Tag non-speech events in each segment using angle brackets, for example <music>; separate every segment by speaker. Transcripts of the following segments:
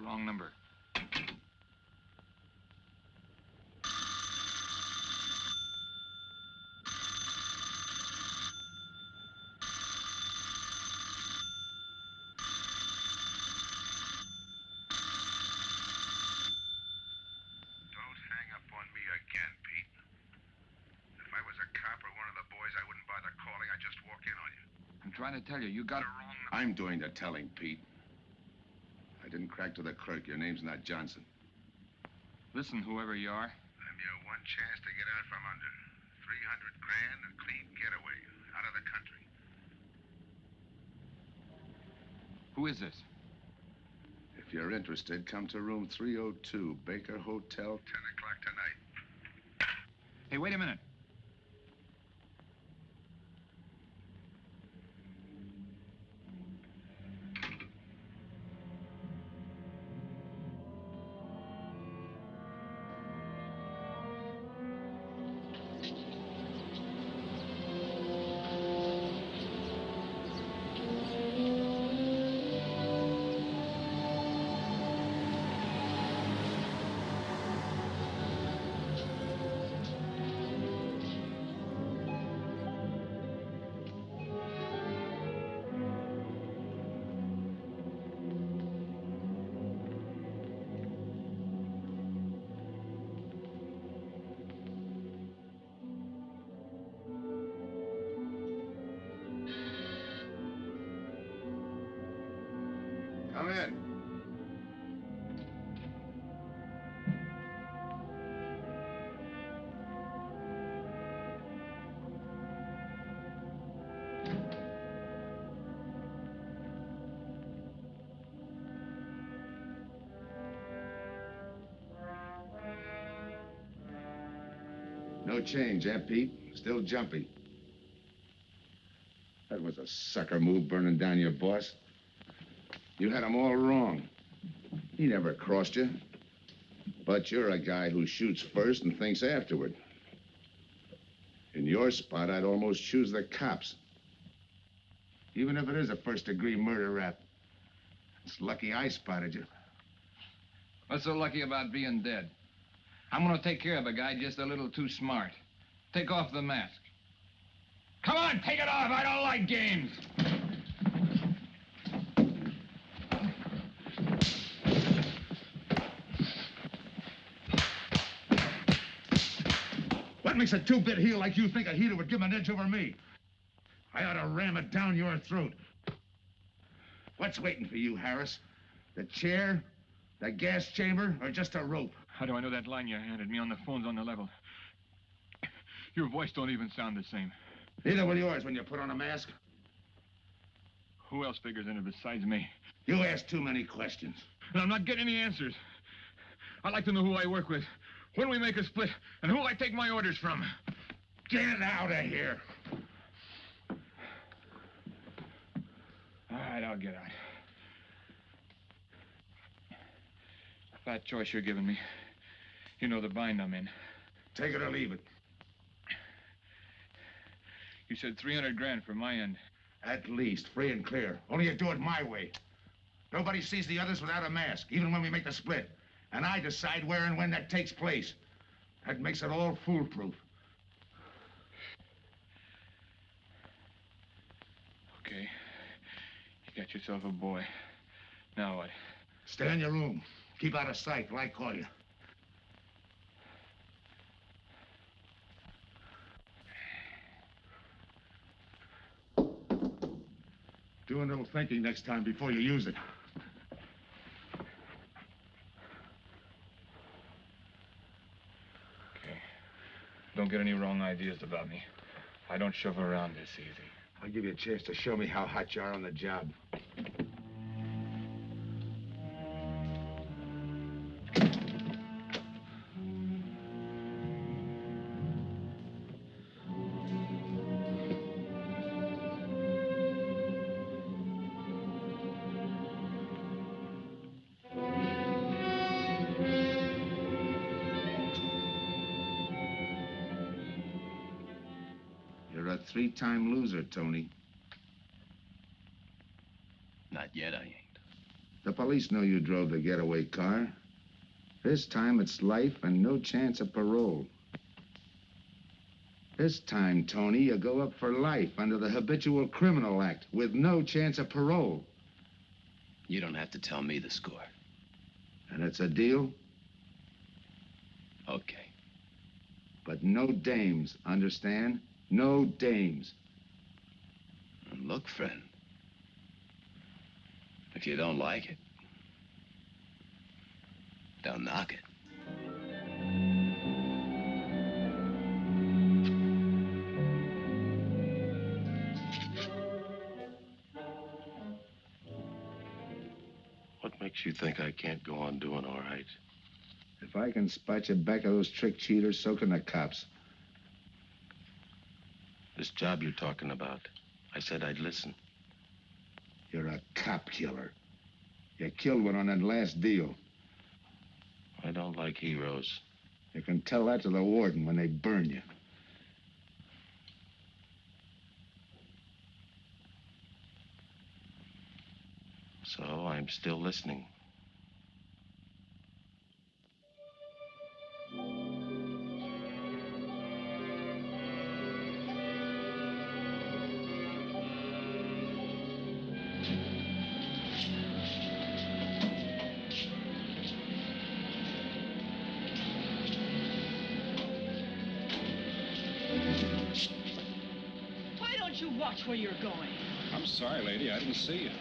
Speaker 1: wrong number.
Speaker 2: Don't hang up on me again, Pete. If I was a cop or one of the boys, I wouldn't bother calling. I'd just walk in on you.
Speaker 1: I'm trying to tell you, you got
Speaker 2: The wrong number.
Speaker 3: I'm doing the telling, Pete. I to the clerk. Your name's not Johnson.
Speaker 1: Listen, whoever you are.
Speaker 2: I'm your one chance to get out from under. 300 grand, a clean getaway, out of the country.
Speaker 1: Who is this?
Speaker 3: If you're interested, come to room 302, Baker Hotel.
Speaker 2: 10 o'clock tonight.
Speaker 1: Hey, wait a minute.
Speaker 3: Change, eh, Pete? Still jumpy. That was a sucker move burning down your boss. You had him all wrong. He never crossed you. But you're a guy who shoots first and thinks afterward. In your spot, I'd almost choose the cops. Even if it is a first degree murder rap. It's lucky I spotted you.
Speaker 1: What's so lucky about being dead? I'm gonna take care of a guy just a little too smart. Take off the mask. Come on, take it off. I don't like games.
Speaker 3: What makes a two-bit heel like you think a heater would give an edge over me? I ought to ram it down your throat. What's waiting for you, Harris? The chair, the gas chamber, or just a rope?
Speaker 1: How do I know that line you handed me on the phone's on the level? Your voice don't even sound the same.
Speaker 3: Neither will yours when you put on a mask.
Speaker 1: Who else figures in it besides me?
Speaker 3: You ask too many questions.
Speaker 1: And I'm not getting any answers. I'd like to know who I work with, when we make a split, and who I take my orders from.
Speaker 3: Get out of here.
Speaker 1: All right, I'll get out. That choice you're giving me. You know the bind I'm in.
Speaker 3: Take it or leave it.
Speaker 1: You said 300 grand for my end.
Speaker 3: At least, free and clear. Only you do it my way. Nobody sees the others without a mask, even when we make the split. And I decide where and when that takes place. That makes it all foolproof.
Speaker 1: Okay. You got yourself a boy. Now what?
Speaker 3: Stay in your room. Keep out of sight till I call you. Do a little thinking next time before you use it.
Speaker 1: Okay. Don't get any wrong ideas about me. I don't shove around this easy.
Speaker 3: I'll give you a chance to show me how hot you are on the job. Three-time loser, Tony.
Speaker 4: Not yet, I ain't.
Speaker 3: The police know you drove the getaway car. This time it's life and no chance of parole. This time, Tony, you go up for life under the Habitual Criminal Act with no chance of parole.
Speaker 5: You don't have to tell me the score.
Speaker 3: And it's a deal,
Speaker 5: Okay.
Speaker 3: but no dames, understand? No dames.
Speaker 5: And look, friend. If you don't like it, don't knock it.
Speaker 6: What makes you think I can't go on doing all right?
Speaker 3: If I can spot you back of those trick cheaters, so can the cops.
Speaker 6: This job you're talking about, I said I'd listen.
Speaker 3: You're a cop killer. You killed one on that last deal.
Speaker 6: I don't like heroes.
Speaker 3: You can tell that to the warden when they burn you.
Speaker 6: So I'm still listening.
Speaker 7: See you.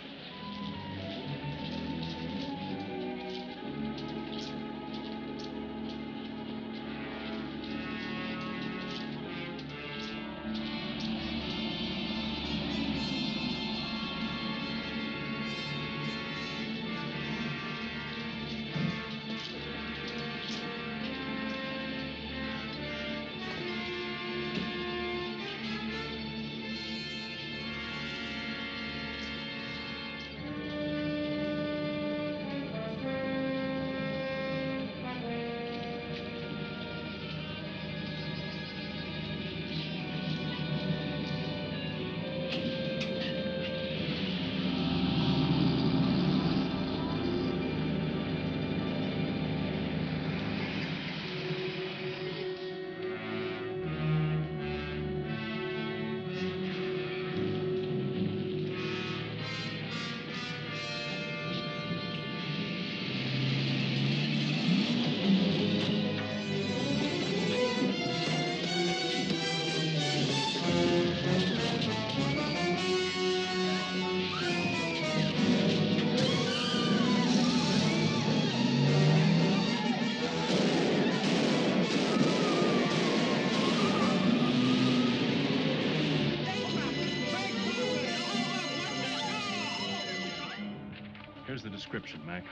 Speaker 7: Description, Mac.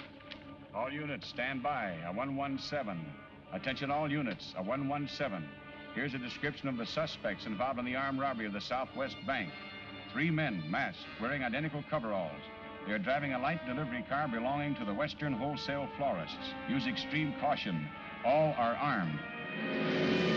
Speaker 8: All units, stand by. A 117. Attention, all units. A 117. Here's a description of the suspects involved in the armed robbery of the Southwest Bank. Three men, masked, wearing identical coveralls. They are driving a light delivery car belonging to the Western Wholesale Florists. Use extreme caution. All are armed.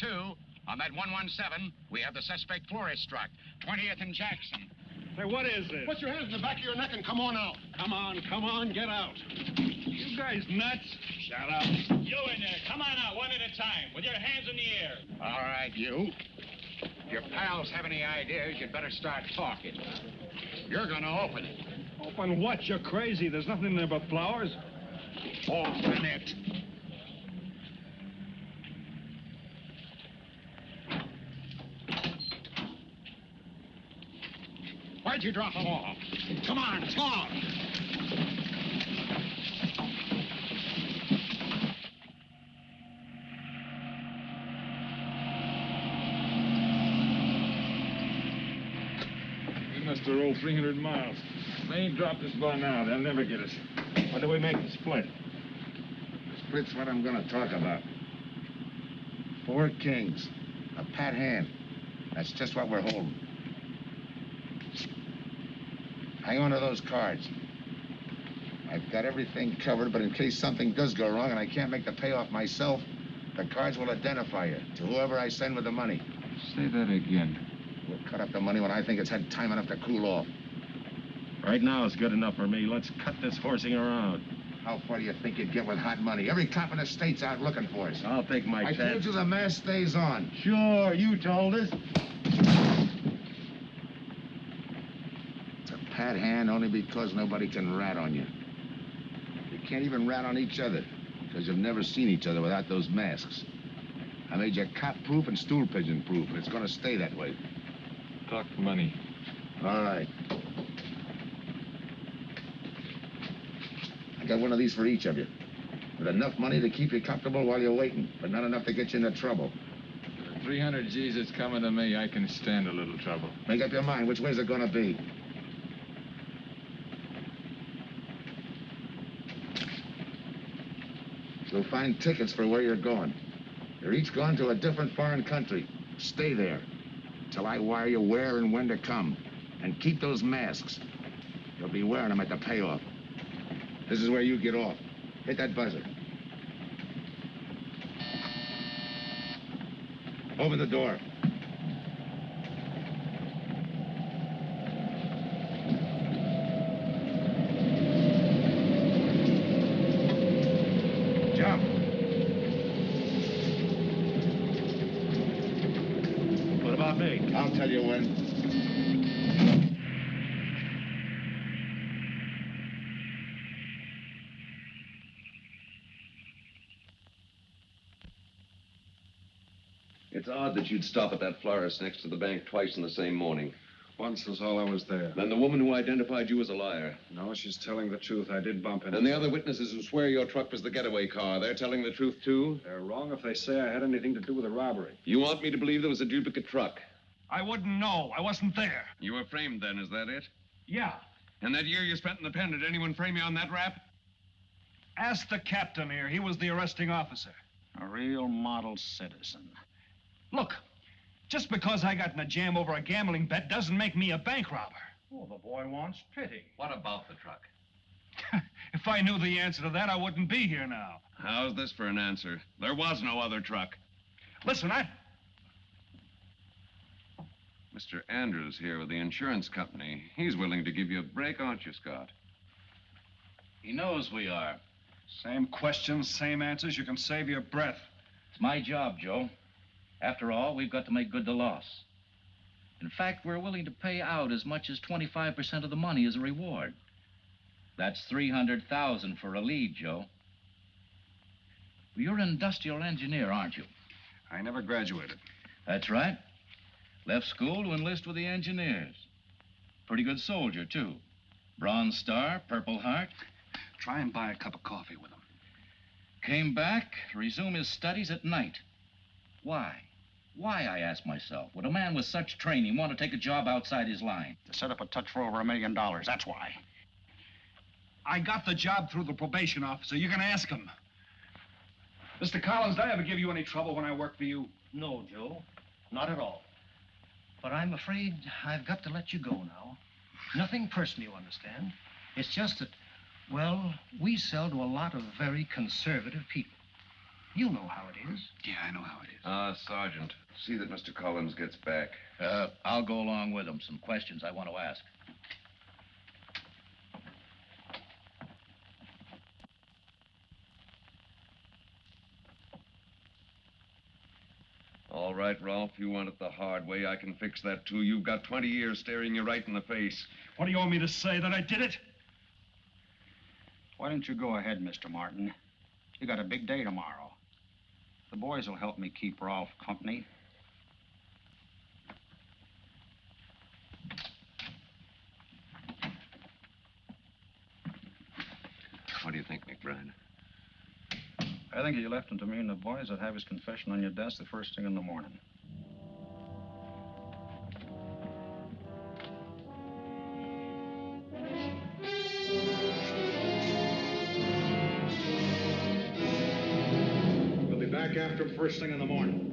Speaker 1: 2. On that 117, we have the suspect florist struck. 20th and Jackson.
Speaker 7: Say, what is this?
Speaker 9: Put your hands in the back of your neck and come on out.
Speaker 7: Come on, come on, get out. You guys nuts? Shut up.
Speaker 1: You in there. Come on out, one at a time, with your hands in the air. All right, you. If your pals have any ideas, you'd better start talking. You're gonna open it.
Speaker 7: Open what? You're crazy. There's nothing in there but flowers. Open it. Why'd you drop them off? Come on, talk.
Speaker 10: We must have rolled 300 miles. If they ain't dropped us by now, they'll never get us. What do we make the split?
Speaker 3: Split's what I'm gonna talk about. Four kings. A pat hand. That's just what we're holding. Hang on to those cards. I've got everything covered, but in case something does go wrong and I can't make the payoff myself, the cards will identify you to whoever I send with the money.
Speaker 10: Say that again.
Speaker 3: We'll cut up the money when I think it's had time enough to cool off.
Speaker 11: Right now is good enough for me. Let's cut this horsing around.
Speaker 3: How far do you think you'd get with hot money? Every cop in the state's out looking for us.
Speaker 11: I'll take my
Speaker 3: I
Speaker 11: chance.
Speaker 3: I told you the mask stays on.
Speaker 11: Sure, you told us.
Speaker 3: Hand only because nobody can rat on you. You can't even rat on each other because you've never seen each other without those masks. I made you cop-proof and stool pigeon-proof, and it's going to stay that way.
Speaker 10: Talk money.
Speaker 3: All right. I got one of these for each of you. With enough money to keep you comfortable while you're waiting, but not enough to get you into trouble.
Speaker 10: 300 G's that's coming to me, I can stand a little trouble.
Speaker 3: Make up your mind. Which way's it gonna be? You'll find tickets for where you're going. You're each going to a different foreign country. Stay there till I wire you where and when to come. And keep those masks. You'll be wearing them at the payoff. This is where you get off. Hit that buzzer. Open the door. Jump.
Speaker 11: What about me?
Speaker 3: I'll tell you when.
Speaker 12: It's odd that you'd stop at that florist next to the bank twice in the same morning.
Speaker 1: Once was all I was there.
Speaker 12: Then the woman who identified you as a liar.
Speaker 1: No, she's telling the truth. I did bump into
Speaker 12: And the other witnesses who swear your truck was the getaway car, they're telling the truth too?
Speaker 1: They're wrong if they say I had anything to do with the robbery.
Speaker 12: You want me to believe there was a duplicate truck?
Speaker 7: I wouldn't know. I wasn't there.
Speaker 12: You were framed then, is that it?
Speaker 7: Yeah.
Speaker 12: And that year you spent in the pen, did anyone frame you on that rap?
Speaker 7: Ask the captain here. He was the arresting officer.
Speaker 13: A real model citizen.
Speaker 7: Look, just because I got in a jam over a gambling bet doesn't make me a bank robber.
Speaker 13: Oh, the boy wants pity.
Speaker 12: What about the truck? <laughs>
Speaker 7: If I knew the answer to that, I wouldn't be here now.
Speaker 12: How's this for an answer? There was no other truck.
Speaker 7: Listen, I.
Speaker 12: Mr. Andrews here with the insurance company. He's willing to give you a break, aren't you, Scott?
Speaker 14: He knows we are.
Speaker 7: Same questions, same answers. You can save your breath.
Speaker 14: It's my job, Joe. After all, we've got to make good the loss. In fact, we're willing to pay out as much as 25% of the money as a reward. That's 300,000 for a lead, Joe. You're an industrial engineer, aren't you?
Speaker 7: I never graduated.
Speaker 14: That's right. Left school to enlist with the engineers. Pretty good soldier, too. Bronze Star, Purple Heart.
Speaker 7: Try and buy a cup of coffee with him.
Speaker 14: Came back to resume his studies at night. Why? Why, I ask myself, would a man with such training want to take a job outside his line?
Speaker 13: To set up a touch for over a million dollars. That's why.
Speaker 7: I got the job through the probation officer. You can ask him. Mr. Collins, did I ever give you any trouble when I worked for you?
Speaker 15: No, Joe. Not at all. But I'm afraid I've got to let you go now. Nothing personal, you understand. It's just that, well, we sell to a lot of very conservative people. You know how it is.
Speaker 7: Yeah, I know how it is.
Speaker 12: Ah, Sergeant. See that Mr. Collins gets back.
Speaker 14: Uh, I'll go along with him. Some questions I want to ask.
Speaker 12: All right, Rolfe, you want it the hard way. I can fix that, too. You've got 20 years staring you right in the face.
Speaker 7: What do you want me to say? That I did it?
Speaker 13: Why don't you go ahead, Mr. Martin? You got a big day tomorrow. The boys will help me keep Rolfe company.
Speaker 12: What do you think, McBride?
Speaker 13: I think you left him to me and the boys would have his confession on your desk the first thing in the morning.
Speaker 7: First thing in the morning.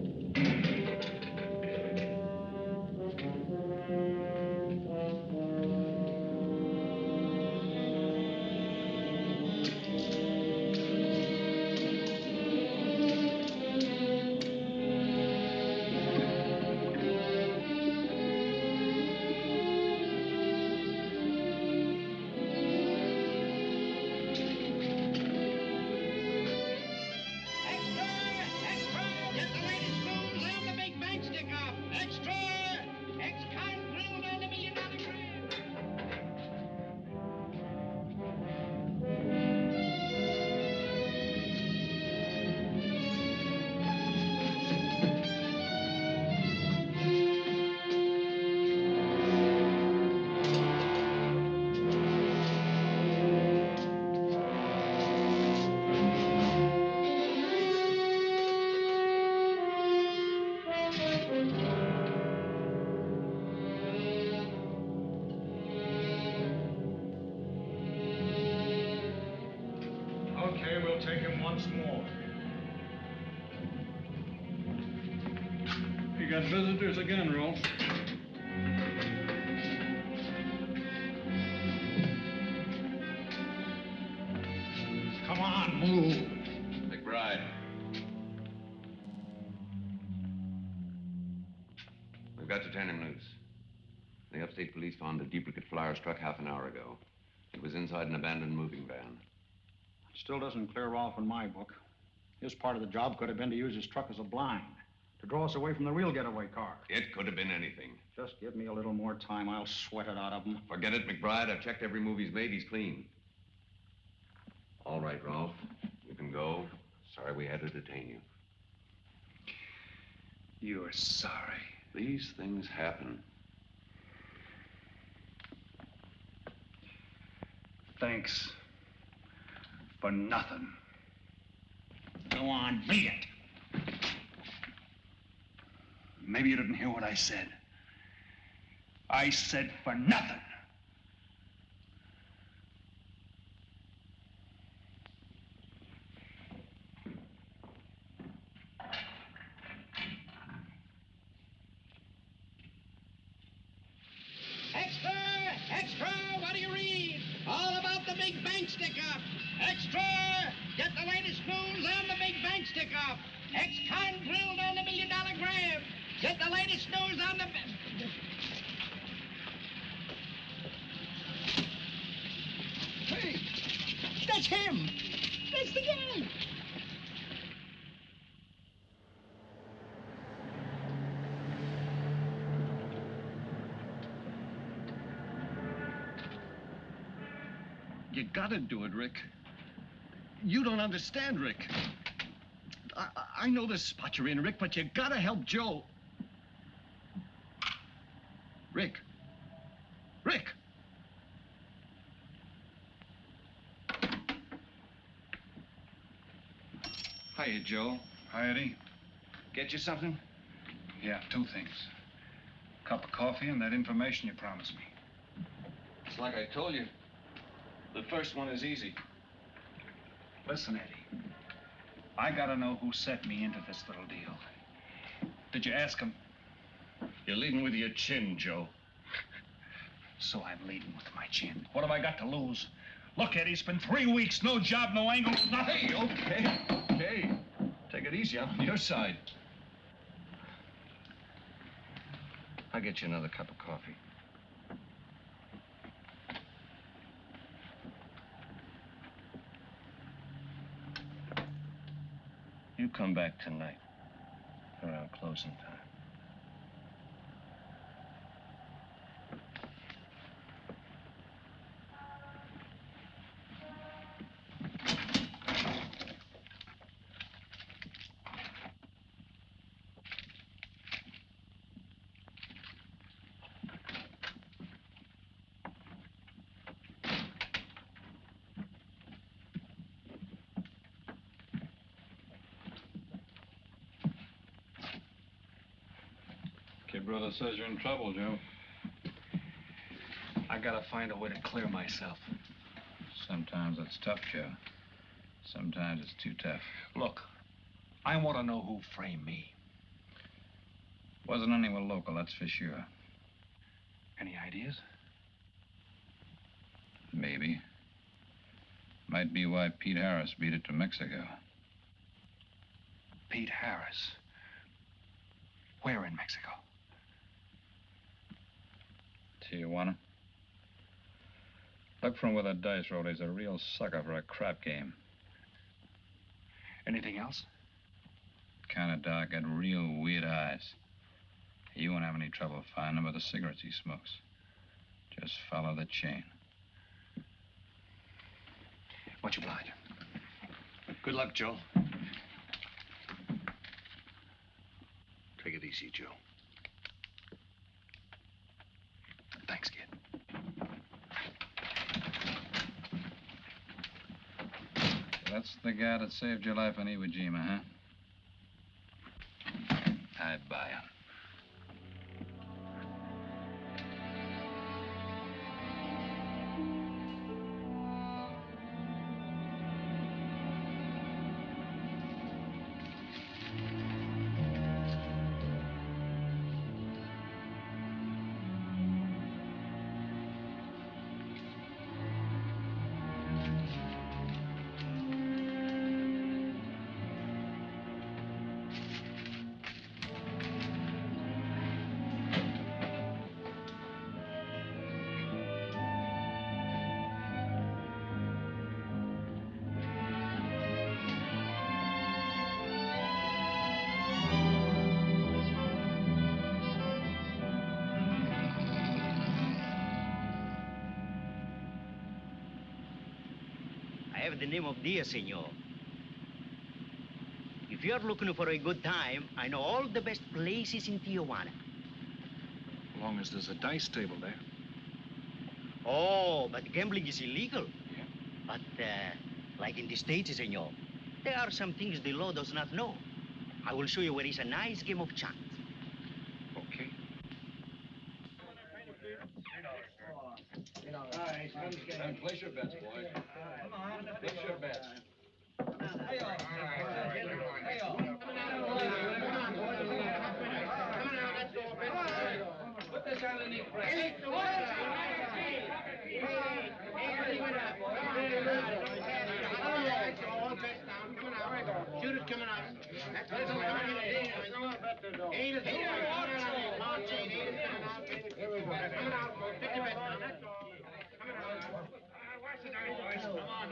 Speaker 7: Visitors again, Rolfe.
Speaker 16: Come on, move.
Speaker 12: McBride. We've got to turn him loose. The upstate police found a duplicate flyer struck half an hour ago. It was inside an abandoned moving van.
Speaker 13: It Still doesn't clear Rolfe in my book. His part of the job could have been to use his truck as a blind, to draw us away from the real getaway car.
Speaker 12: It could have been anything.
Speaker 13: Just give me a little more time. I'll sweat it out of him.
Speaker 12: Forget it, McBride. I've checked every move he's made. He's clean. All right, Rolfe. You can go. Sorry we had to detain you.
Speaker 7: You're sorry.
Speaker 12: These things happen.
Speaker 7: Thanks. For nothing.
Speaker 16: Go on, beat it.
Speaker 7: Maybe you didn't hear what I said. I said for nothing.
Speaker 17: Extra! Extra! What do you read? All about the big bank stick up! Extra! Get the latest news on the big bank stick up! Ex-con drilled on the million dollar grab! Get the latest news on the.
Speaker 18: Hey, that's him. That's the guy.
Speaker 19: You gotta do it, Rick. You don't understand, Rick. I, I- I know this spot you're in, Rick, but you gotta help Joe. Rick. Rick!
Speaker 1: Hiya, Joe.
Speaker 7: Hi, Eddie.
Speaker 1: Get you something?
Speaker 7: Yeah, two things. A cup of coffee and that information you promised me.
Speaker 1: It's like I told you. The first one is easy.
Speaker 7: Listen, Eddie. I gotta know who set me into this little deal. Did you ask him?
Speaker 19: You're leading with your chin, Joe.
Speaker 7: So I'm leading with my chin. What have I got to lose? Look, Eddie, it's been three weeks. No job, no angle, nothing.
Speaker 19: Hey, okay, okay. Take it easy. I'm on your side. I'll get you another cup of coffee. You come back tonight around closing time.
Speaker 1: Brother says you're in trouble, Joe.
Speaker 7: I gotta find a way to clear myself.
Speaker 20: Sometimes it's tough, Joe. Sometimes it's too tough.
Speaker 7: Look, I want to know who framed me.
Speaker 20: Wasn't anyone local, that's for sure.
Speaker 7: Any ideas?
Speaker 20: Maybe. Might be why Pete Harris beat it to Mexico.
Speaker 7: Pete Harris. Where in Mexico?
Speaker 20: Tijuana. From where the dice rolled. He's a real sucker for a crap game.
Speaker 7: Anything else?
Speaker 20: Kind of dark, got real weird eyes. You won't have any trouble finding him with the cigarettes he smokes. Just follow the chain.
Speaker 7: Much obliged. Good luck, Joe.
Speaker 21: Take it easy, Joe.
Speaker 7: Thanks, kid.
Speaker 20: That's the guy that saved your life in Iwo Jima, huh?
Speaker 22: The name of Diaz, senor. If you're looking for a good time, I know all the best places in Tijuana.
Speaker 7: As long as there's a dice table there.
Speaker 22: Oh, but gambling is illegal. Yeah. But, uh, like in the States, senor, there are some things the law does not know. I will show you where is a nice game of chance.
Speaker 7: Okay.
Speaker 11: Place your bets, boys. Place your bets.
Speaker 10: Put this underneath
Speaker 17: Shoot it coming out. That's what it's coming out. Eight is coming out. March eight, eight is coming out. Coming out, boys. Pick your bet now. That's all. Coming out. Watch the dice, boys. Come on.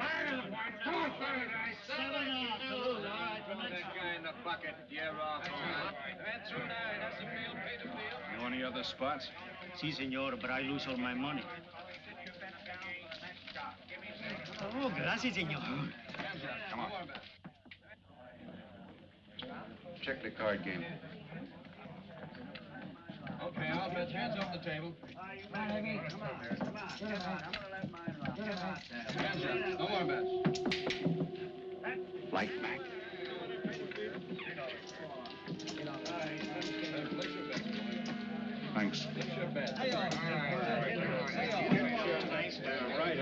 Speaker 17: Come on, fire the dice. Seven off. All right,
Speaker 11: Put that guy in the bucket. You're off.
Speaker 10: That's through now. That's the field, Peter Field.
Speaker 7: Know any other spots?
Speaker 22: Si, senor, but I lose all my money. Oh, gracias, senor.
Speaker 7: Come on.
Speaker 21: Check the card game.
Speaker 11: Okay, I'll bet hands off the table. Come on, come on. Hands up. No more bets.
Speaker 21: Light back. Thanks.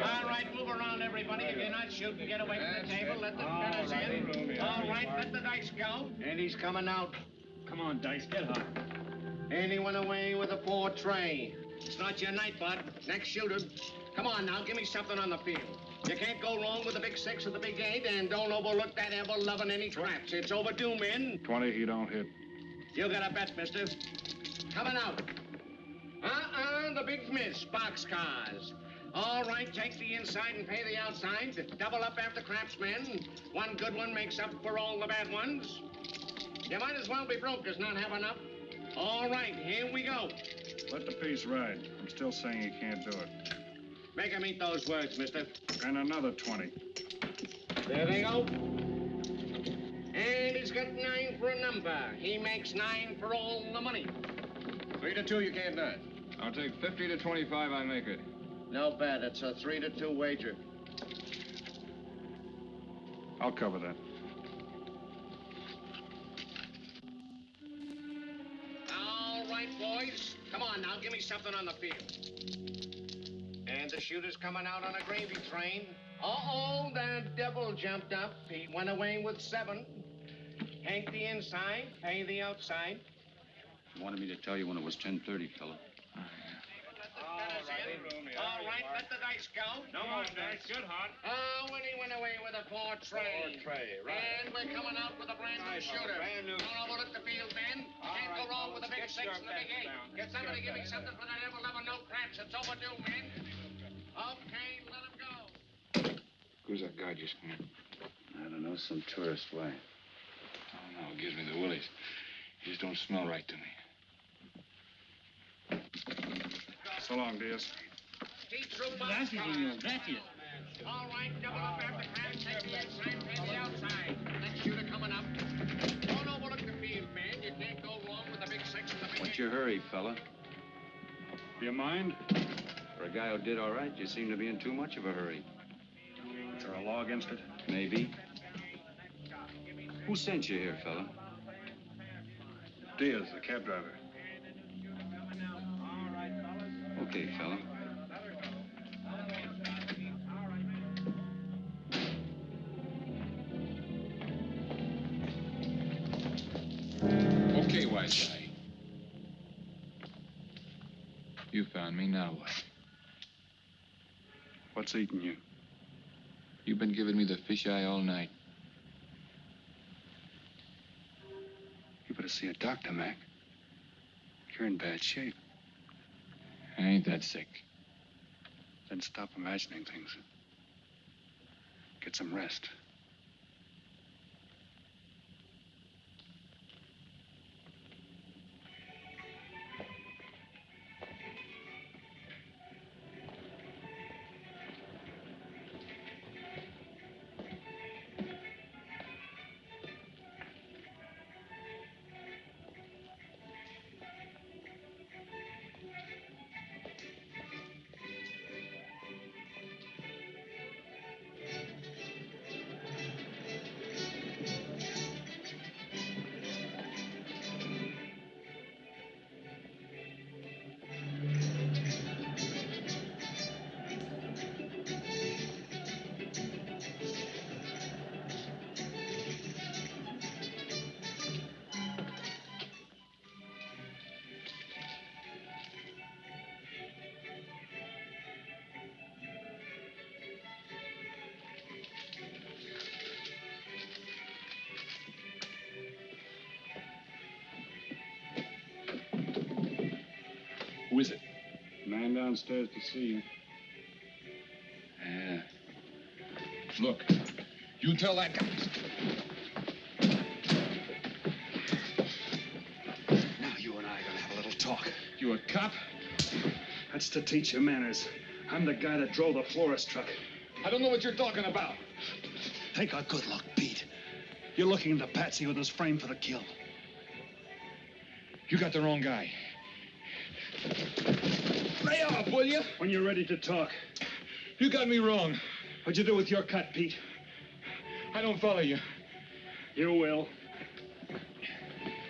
Speaker 10: All right, move around, everybody. If you're not shooting, get away from the table. Let the gunners in. All right, let the dice go.
Speaker 17: And he's coming out.
Speaker 1: Come on, Dice, get hot.
Speaker 17: And he went away with a four tray. It's not your night, bud. Next shooter. Come on now, give me something on the field. You can't go wrong with the big six or the big eight, and don't overlook that ever loving any traps. It's overdue, men.
Speaker 21: 20, he don't hit.
Speaker 17: You got a bet, mister. Coming out. Uh-uh, the big miss, boxcars. All right, take the inside and pay the outside. Double up after craftsmen. One good one makes up for all the bad ones. You might as well be broke as not have enough. All right, here we go.
Speaker 21: Let the piece ride. I'm still saying he can't do it.
Speaker 17: Make him eat those words, mister.
Speaker 21: And another 20.
Speaker 17: There they go. And he's got nine for a number. He makes nine for all the money.
Speaker 11: Three to two, you can't do it. I'll take 50 to 25, I make it.
Speaker 17: No bet. It's a three to two wager.
Speaker 21: I'll cover that.
Speaker 17: All right, boys. boys. Come on now, give me something on the field. And the shooter's coming out on a gravy train. Uh-oh, the devil jumped up. He went away with seven. Hank the inside, Hank the outside.
Speaker 13: You wanted me to tell you when it was 10.30, fella.
Speaker 17: All right, let the dice go.
Speaker 8: No more dice. Good, Hart.
Speaker 17: Oh, when he went away with a four tray.
Speaker 8: Four tray, right.
Speaker 17: And we're coming out with a brand new shooter.
Speaker 8: brand new.
Speaker 17: Don't overlook the field, man. You
Speaker 8: All
Speaker 17: can't go wrong with a big six
Speaker 8: get
Speaker 17: and
Speaker 8: your
Speaker 17: the big eight. Get
Speaker 8: Get
Speaker 17: somebody
Speaker 8: your
Speaker 17: give me something for that level level no craps. It's overdue, man. Okay, let him go.
Speaker 1: Who's that guy just come in?
Speaker 13: I don't know, some tourist. Why?
Speaker 1: Oh, no, it gives me the willies. He just don't smell right to me.
Speaker 7: So long, Diaz.
Speaker 17: Keep through my
Speaker 14: Gracias,
Speaker 17: All right, double up after craps. Take the inside, pay the outside. Next shooter coming up. Don't overlook the field, man. You can't go wrong with the big six and the big
Speaker 13: What's your hurry, fella?
Speaker 7: Do you mind?
Speaker 13: For a guy who did all right, you seem to be in too much of a hurry.
Speaker 7: Is there a law against it?
Speaker 13: Maybe. Who sent you here, fella?
Speaker 7: Diaz, the cab driver.
Speaker 13: Okay, fella.
Speaker 1: Okay, wise guy. You found me, now what?
Speaker 7: What's eating you?
Speaker 1: You've been giving me the fish eye all night.
Speaker 7: You better see a doctor, Mac. You're in bad shape.
Speaker 1: I ain't that sick.
Speaker 7: Then stop imagining things. Get some rest. Downstairs to see you.
Speaker 1: Yeah. Look, you tell that guy.
Speaker 7: Now you and I are gonna have a little talk.
Speaker 1: You a cop?
Speaker 7: That's to teach you manners. I'm the guy that drove the florist truck.
Speaker 1: I don't know what you're talking about.
Speaker 7: Take a good look, Pete. You're looking into Patsy with his frame for the kill.
Speaker 1: You got the wrong guy. Lay off, will you?
Speaker 7: When you're ready to talk.
Speaker 1: You got me wrong.
Speaker 7: What'd you do with your cut, Pete?
Speaker 1: I don't follow you.
Speaker 7: You will.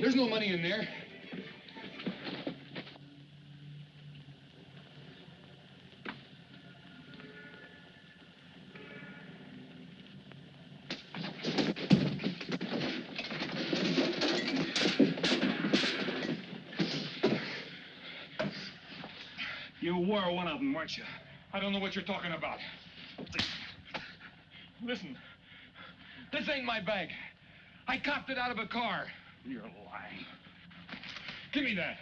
Speaker 1: There's no money in there.
Speaker 7: Were one of them, weren't you?
Speaker 1: I don't know what you're talking about. Listen, this ain't my bag. I copped it out of a car.
Speaker 7: You're lying.
Speaker 1: Give me that.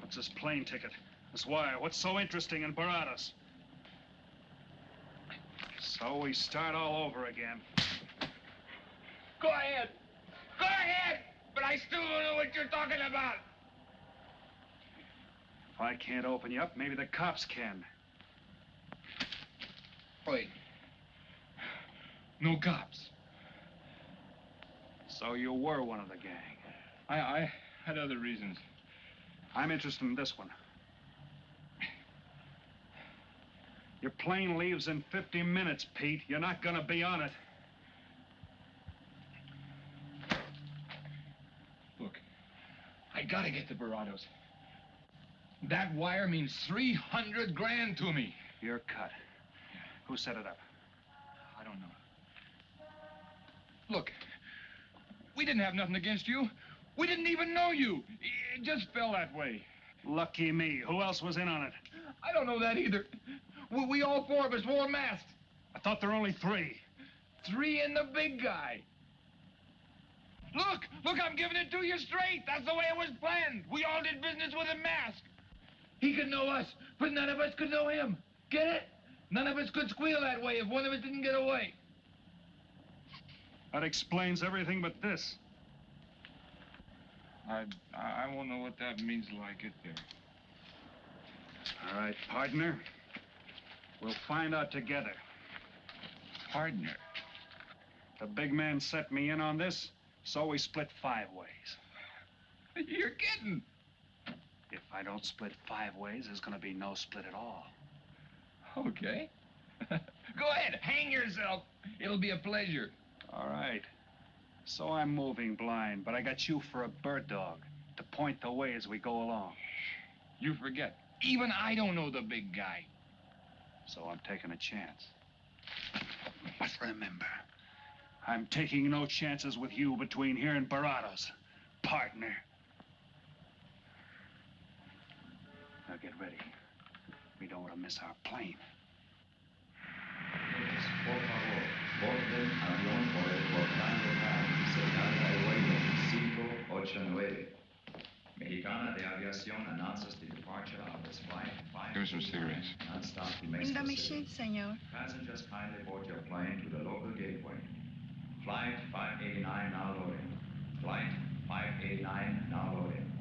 Speaker 7: What's this plane ticket? This wire? What's so interesting in Baradas? So we start all over again.
Speaker 1: Go ahead. Go ahead. But I still don't know what you're talking about.
Speaker 7: If I can't open you up, maybe the cops can.
Speaker 1: Wait. No cops.
Speaker 7: So you were one of the gang.
Speaker 1: I, I had other reasons.
Speaker 7: I'm interested in this one. Your plane leaves in 50 minutes, Pete. You're not gonna be on it.
Speaker 1: Gotta get the Barados. That wire means 300 grand to me.
Speaker 7: You're cut. Who set it up?
Speaker 1: I don't know. Look, we didn't have nothing against you. We didn't even know you. It just fell that way.
Speaker 7: Lucky me. Who else was in on it?
Speaker 1: I don't know that either. We, we all four of us wore masks.
Speaker 7: I thought there were only three.
Speaker 1: Three in the big guy. Look, look, I'm giving it to you straight. That's the way it was planned. We all did business with a mask. He could know us, but none of us could know him. Get it? None of us could squeal that way if one of us didn't get away.
Speaker 7: That explains everything but this.
Speaker 1: I, I won't know what that means till I get there.
Speaker 7: All right, partner. We'll find out together.
Speaker 1: Partner?
Speaker 7: The big man set me in on this, so we split five ways. <laughs>
Speaker 1: You're kidding.
Speaker 7: If I don't split five ways, there's gonna be no split at all.
Speaker 1: Okay. <laughs> Go ahead, hang yourself. It'll be a pleasure.
Speaker 7: All right. So I'm moving blind, but I got you for a bird dog to point the way as we go along.
Speaker 1: You forget. Even I don't know the big guy.
Speaker 7: So I'm taking a chance. But remember, I'm taking no chances with you between here and Barados, partner. Now get ready. We don't want to miss our plane.
Speaker 20: Por favor, borden avión por el portán local, señal airway 589. Mexicana de Aviación announces the departure of this flight
Speaker 1: Give me some cigarettes.
Speaker 20: non-stop to
Speaker 23: In
Speaker 20: Mexico
Speaker 23: the
Speaker 20: City.
Speaker 23: machine, senor.
Speaker 20: Passengers kindly board your plane to the local gateway. Flight 589 now loading. Flight 589 now loading.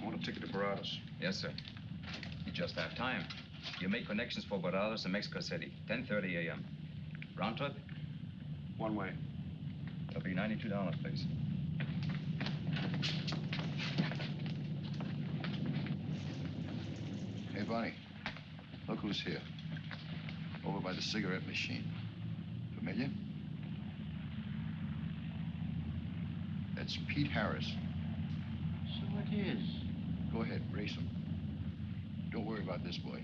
Speaker 24: I want a ticket to Baradas.
Speaker 25: Yes, sir. You just have time. You make connections for Barados and Mexico City, 10.30 a.m. Round trip?
Speaker 24: One way.
Speaker 25: It'll be $92, please.
Speaker 24: Hey, Bonnie. Look who's here. Over by the cigarette machine. Familiar? That's Pete Harris.
Speaker 15: So it is.
Speaker 24: Go ahead, race him. Don't worry about this boy.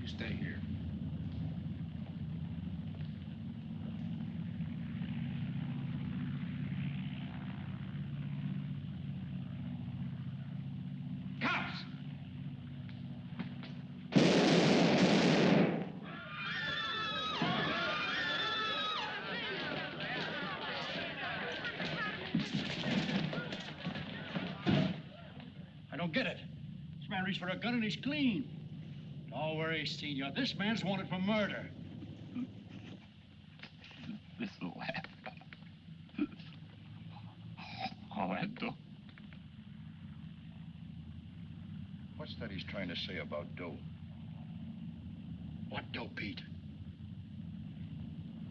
Speaker 1: You stay here.
Speaker 15: This for a gun and he's clean. Don't worry, Senor. This man's wanted for murder.
Speaker 1: This laugh. All that dough.
Speaker 24: What's that he's trying to say about dough?
Speaker 15: What dope, Pete?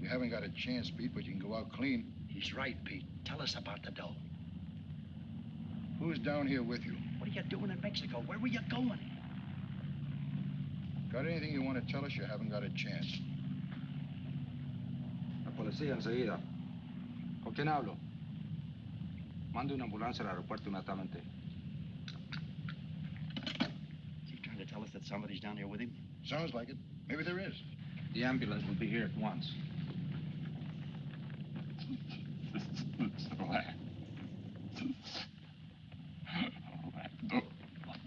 Speaker 24: You haven't got a chance, Pete, but you can go out clean.
Speaker 15: He's right, Pete. Tell us about the dough.
Speaker 24: Who's down here with you?
Speaker 15: What are you doing in Mexico? Where were you going?
Speaker 24: Got anything you want to tell us? You haven't got a chance.
Speaker 26: La policía enseguida. ¿Con quién hablo? Mande una ambulancia al aeropuerto inmediatamente.
Speaker 15: Is he trying to tell us that somebody's down here with him?
Speaker 24: Sounds like it. Maybe there is.
Speaker 26: The ambulance will be here at once.
Speaker 1: laugh.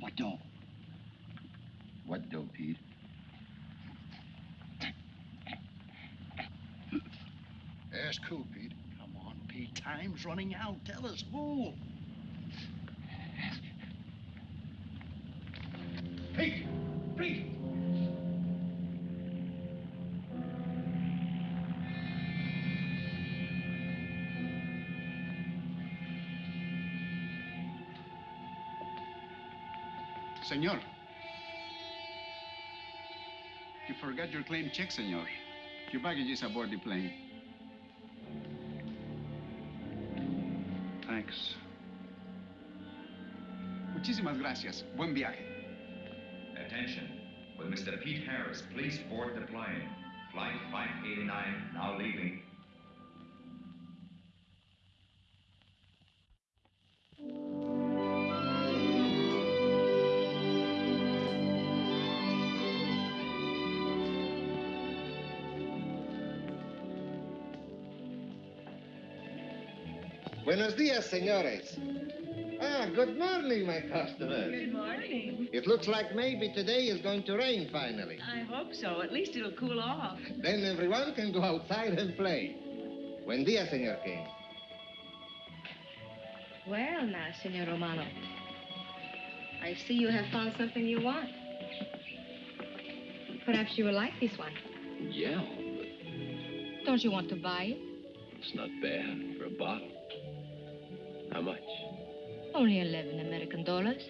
Speaker 15: What dough?
Speaker 24: What dough, Pete? Ask who, Pete?
Speaker 15: Come on, Pete. Time's running out. Tell us who.
Speaker 1: Pete! Pete!
Speaker 19: Senor. You forgot your claim check, senor. Your baggage is aboard the plane. Muchísimas gracias. Buen viaje.
Speaker 20: Attention. Will Mr. Pete Harris please board the plane? Flight 589 now leaving.
Speaker 27: Buenos días, señores. Good morning, my customers.
Speaker 28: Good morning.
Speaker 27: It looks like maybe today is going to rain finally.
Speaker 28: I hope so. At least it'll cool off.
Speaker 27: Then everyone can go outside and play. Buen dia, Senor King.
Speaker 23: Well, now, Senor Romano. I see you have found something you want. Perhaps you will like this one.
Speaker 5: Yeah,
Speaker 23: Don't you want to buy it?
Speaker 5: it's not bad for a bottle. How much?
Speaker 23: Only 11 American dollars.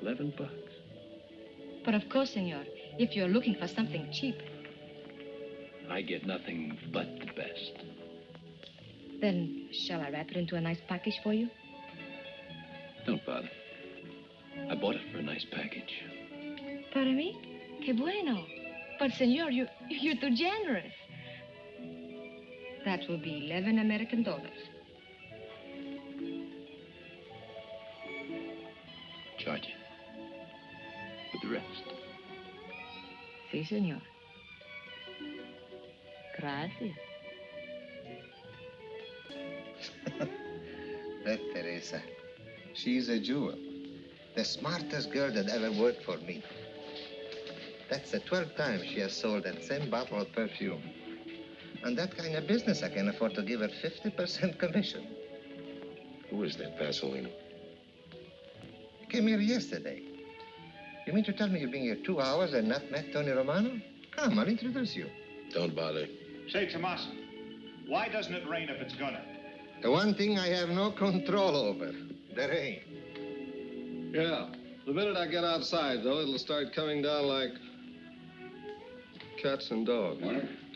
Speaker 5: Eleven bucks.
Speaker 23: But of course, senor, if you're looking for something cheap,
Speaker 5: I get nothing but the best.
Speaker 23: then shall I wrap it into a nice package for you?
Speaker 5: Don't bother. I bought it for a nice package.
Speaker 23: Para mí? Que bueno. But, senor, you, you're too generous. That will be 11 American dollars.
Speaker 5: Charge it. With the rest.
Speaker 23: Si, senor. Gracias. <laughs>
Speaker 27: That Teresa. She's a jewel. The smartest girl that ever worked for me. That's the 12th time she has sold that same bottle of perfume. On that kind of business, I can afford to give her 50% commission.
Speaker 6: Who is that Vaseline?
Speaker 27: Came here yesterday. You mean to tell me you've been here two hours and not met Tony Romano? Come, I'll introduce you.
Speaker 6: Don't bother.
Speaker 7: Say, Tomas, why doesn't it rain if it's gonna?
Speaker 27: The one thing I have no control over, the rain.
Speaker 29: Yeah. The minute I get outside, though, it'll start coming down like cats and dogs.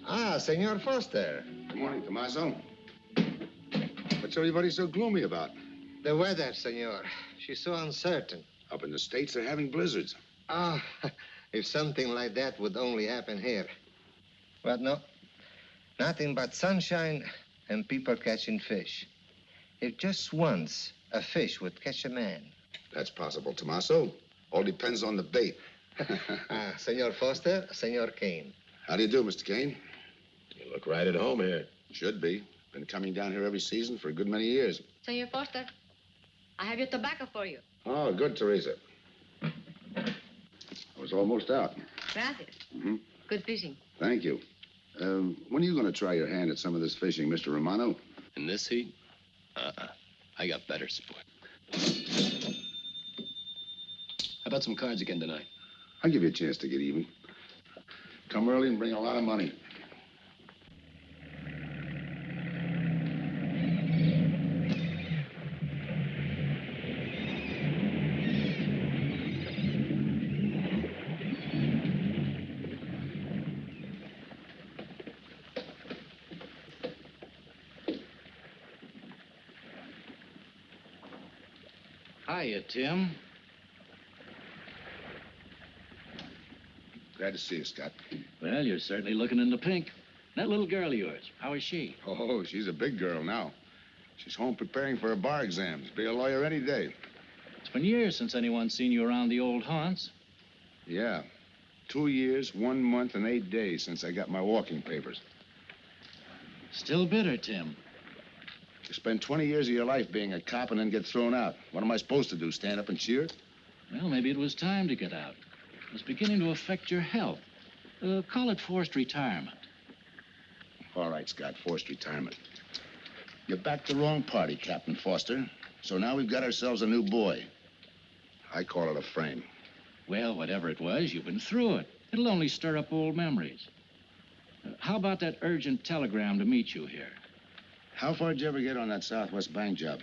Speaker 27: Ah, Senor Foster.
Speaker 3: Good morning, Tommaso. What's everybody so gloomy about?
Speaker 27: The weather, senor. She's so uncertain.
Speaker 3: Up in the States, they're having blizzards.
Speaker 27: Ah, <laughs> if something like that would only happen here. But no. Nothing but sunshine and people catching fish. If just once a fish would catch a man.
Speaker 3: That's possible, Tommaso. All depends on the bait. <laughs>
Speaker 27: Ah, Senor Foster, Senor Kane.
Speaker 3: How do you do, Mr. Kane?
Speaker 6: You look right at home here.
Speaker 3: Should be. Been coming down here every season for a good many years.
Speaker 23: Senor Foster, I have your tobacco for you.
Speaker 3: Oh, good, Teresa. I was almost out.
Speaker 23: Gracias.
Speaker 3: Mhm.
Speaker 23: Good fishing.
Speaker 3: Thank you. Um, when are you going to try your hand at some of this fishing, Mr. Romano?
Speaker 5: In this heat? Uh-uh. I got better sport. How about some cards again tonight?
Speaker 3: I'll give you a chance to get even. Come early and bring a lot of money.
Speaker 14: Tim.
Speaker 3: Glad to see you, Scott.
Speaker 14: Well, you're certainly looking in the pink. That little girl of yours, how is she?
Speaker 3: Oh, she's a big girl now. She's home preparing for her bar exams. Be a lawyer any day.
Speaker 14: It's been years since anyone's seen you around the old haunts.
Speaker 3: Yeah. Two years, one month, and eight days since I got my walking papers.
Speaker 14: Still bitter, Tim.
Speaker 3: You spend 20 years of your life being a cop and then get thrown out. What am I supposed to do, stand up and cheer?
Speaker 14: Well, maybe it was time to get out. It was beginning to affect your health. Uh, call it forced retirement.
Speaker 3: All right, Scott, forced retirement. You backed the wrong party, Captain Foster. So now we've got ourselves a new boy. I call it a frame.
Speaker 14: Well, whatever it was, you've been through it. It'll only stir up old memories. Uh, how about that urgent telegram to meet you here?
Speaker 3: How far did you ever get on that Southwest Bank job?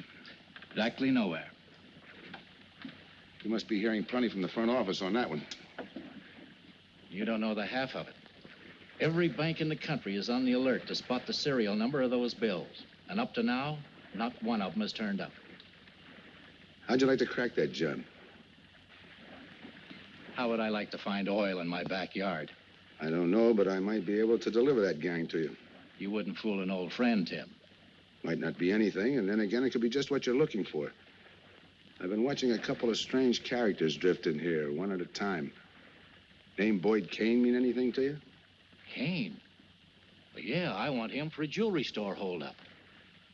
Speaker 14: Exactly nowhere.
Speaker 3: You must be hearing plenty from the front office on that one.
Speaker 14: You don't know the half of it. Every bank in the country is on the alert to spot the serial number of those bills. And up to now, not one of them has turned up.
Speaker 3: How'd you like to crack that job?
Speaker 14: How would I like to find oil in my backyard?
Speaker 3: I don't know, but I might be able to deliver that gang to you.
Speaker 14: You wouldn't fool an old friend, Tim.
Speaker 3: Might not be anything, and then again, it could be just what you're looking for. I've been watching a couple of strange characters drift in here, one at a time. Name Boyd Kane mean anything to you?
Speaker 14: Kane? Well, yeah, I want him for a jewelry store holdup.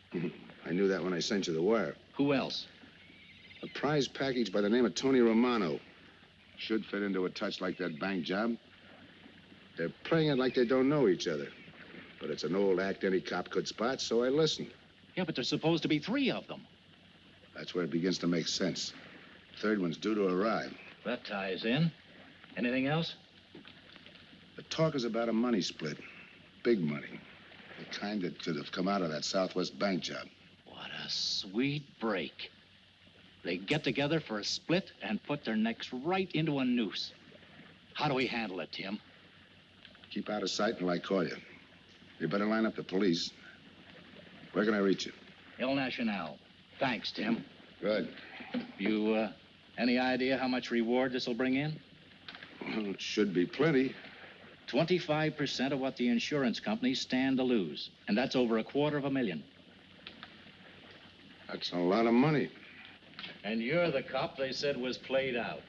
Speaker 14: <laughs>
Speaker 3: I knew that when I sent you the wire.
Speaker 14: Who else?
Speaker 3: A prize package by the name of Tony Romano. Should fit into a touch like that bank job. They're playing it like they don't know each other. But it's an old act any cop could spot, so I listened.
Speaker 14: Yeah, but there's supposed to be three of them.
Speaker 3: That's where it begins to make sense. Third one's due to arrive.
Speaker 14: That ties in. Anything else?
Speaker 3: The talk is about a money split. Big money. The kind that could have come out of that Southwest bank job.
Speaker 14: What a sweet break. They get together for a split and put their necks right into a noose. How do we handle it, Tim?
Speaker 3: Keep out of sight until I call you. You better line up the police. Where can I reach you?
Speaker 14: El Nacional. Thanks, Tim.
Speaker 3: Good.
Speaker 14: You, uh, any idea how much reward this will bring in?
Speaker 3: Well, it should be plenty.
Speaker 14: 25% of what the insurance companies stand to lose. And that's over a quarter of a million.
Speaker 3: That's a lot of money.
Speaker 14: And you're the cop they said was played out.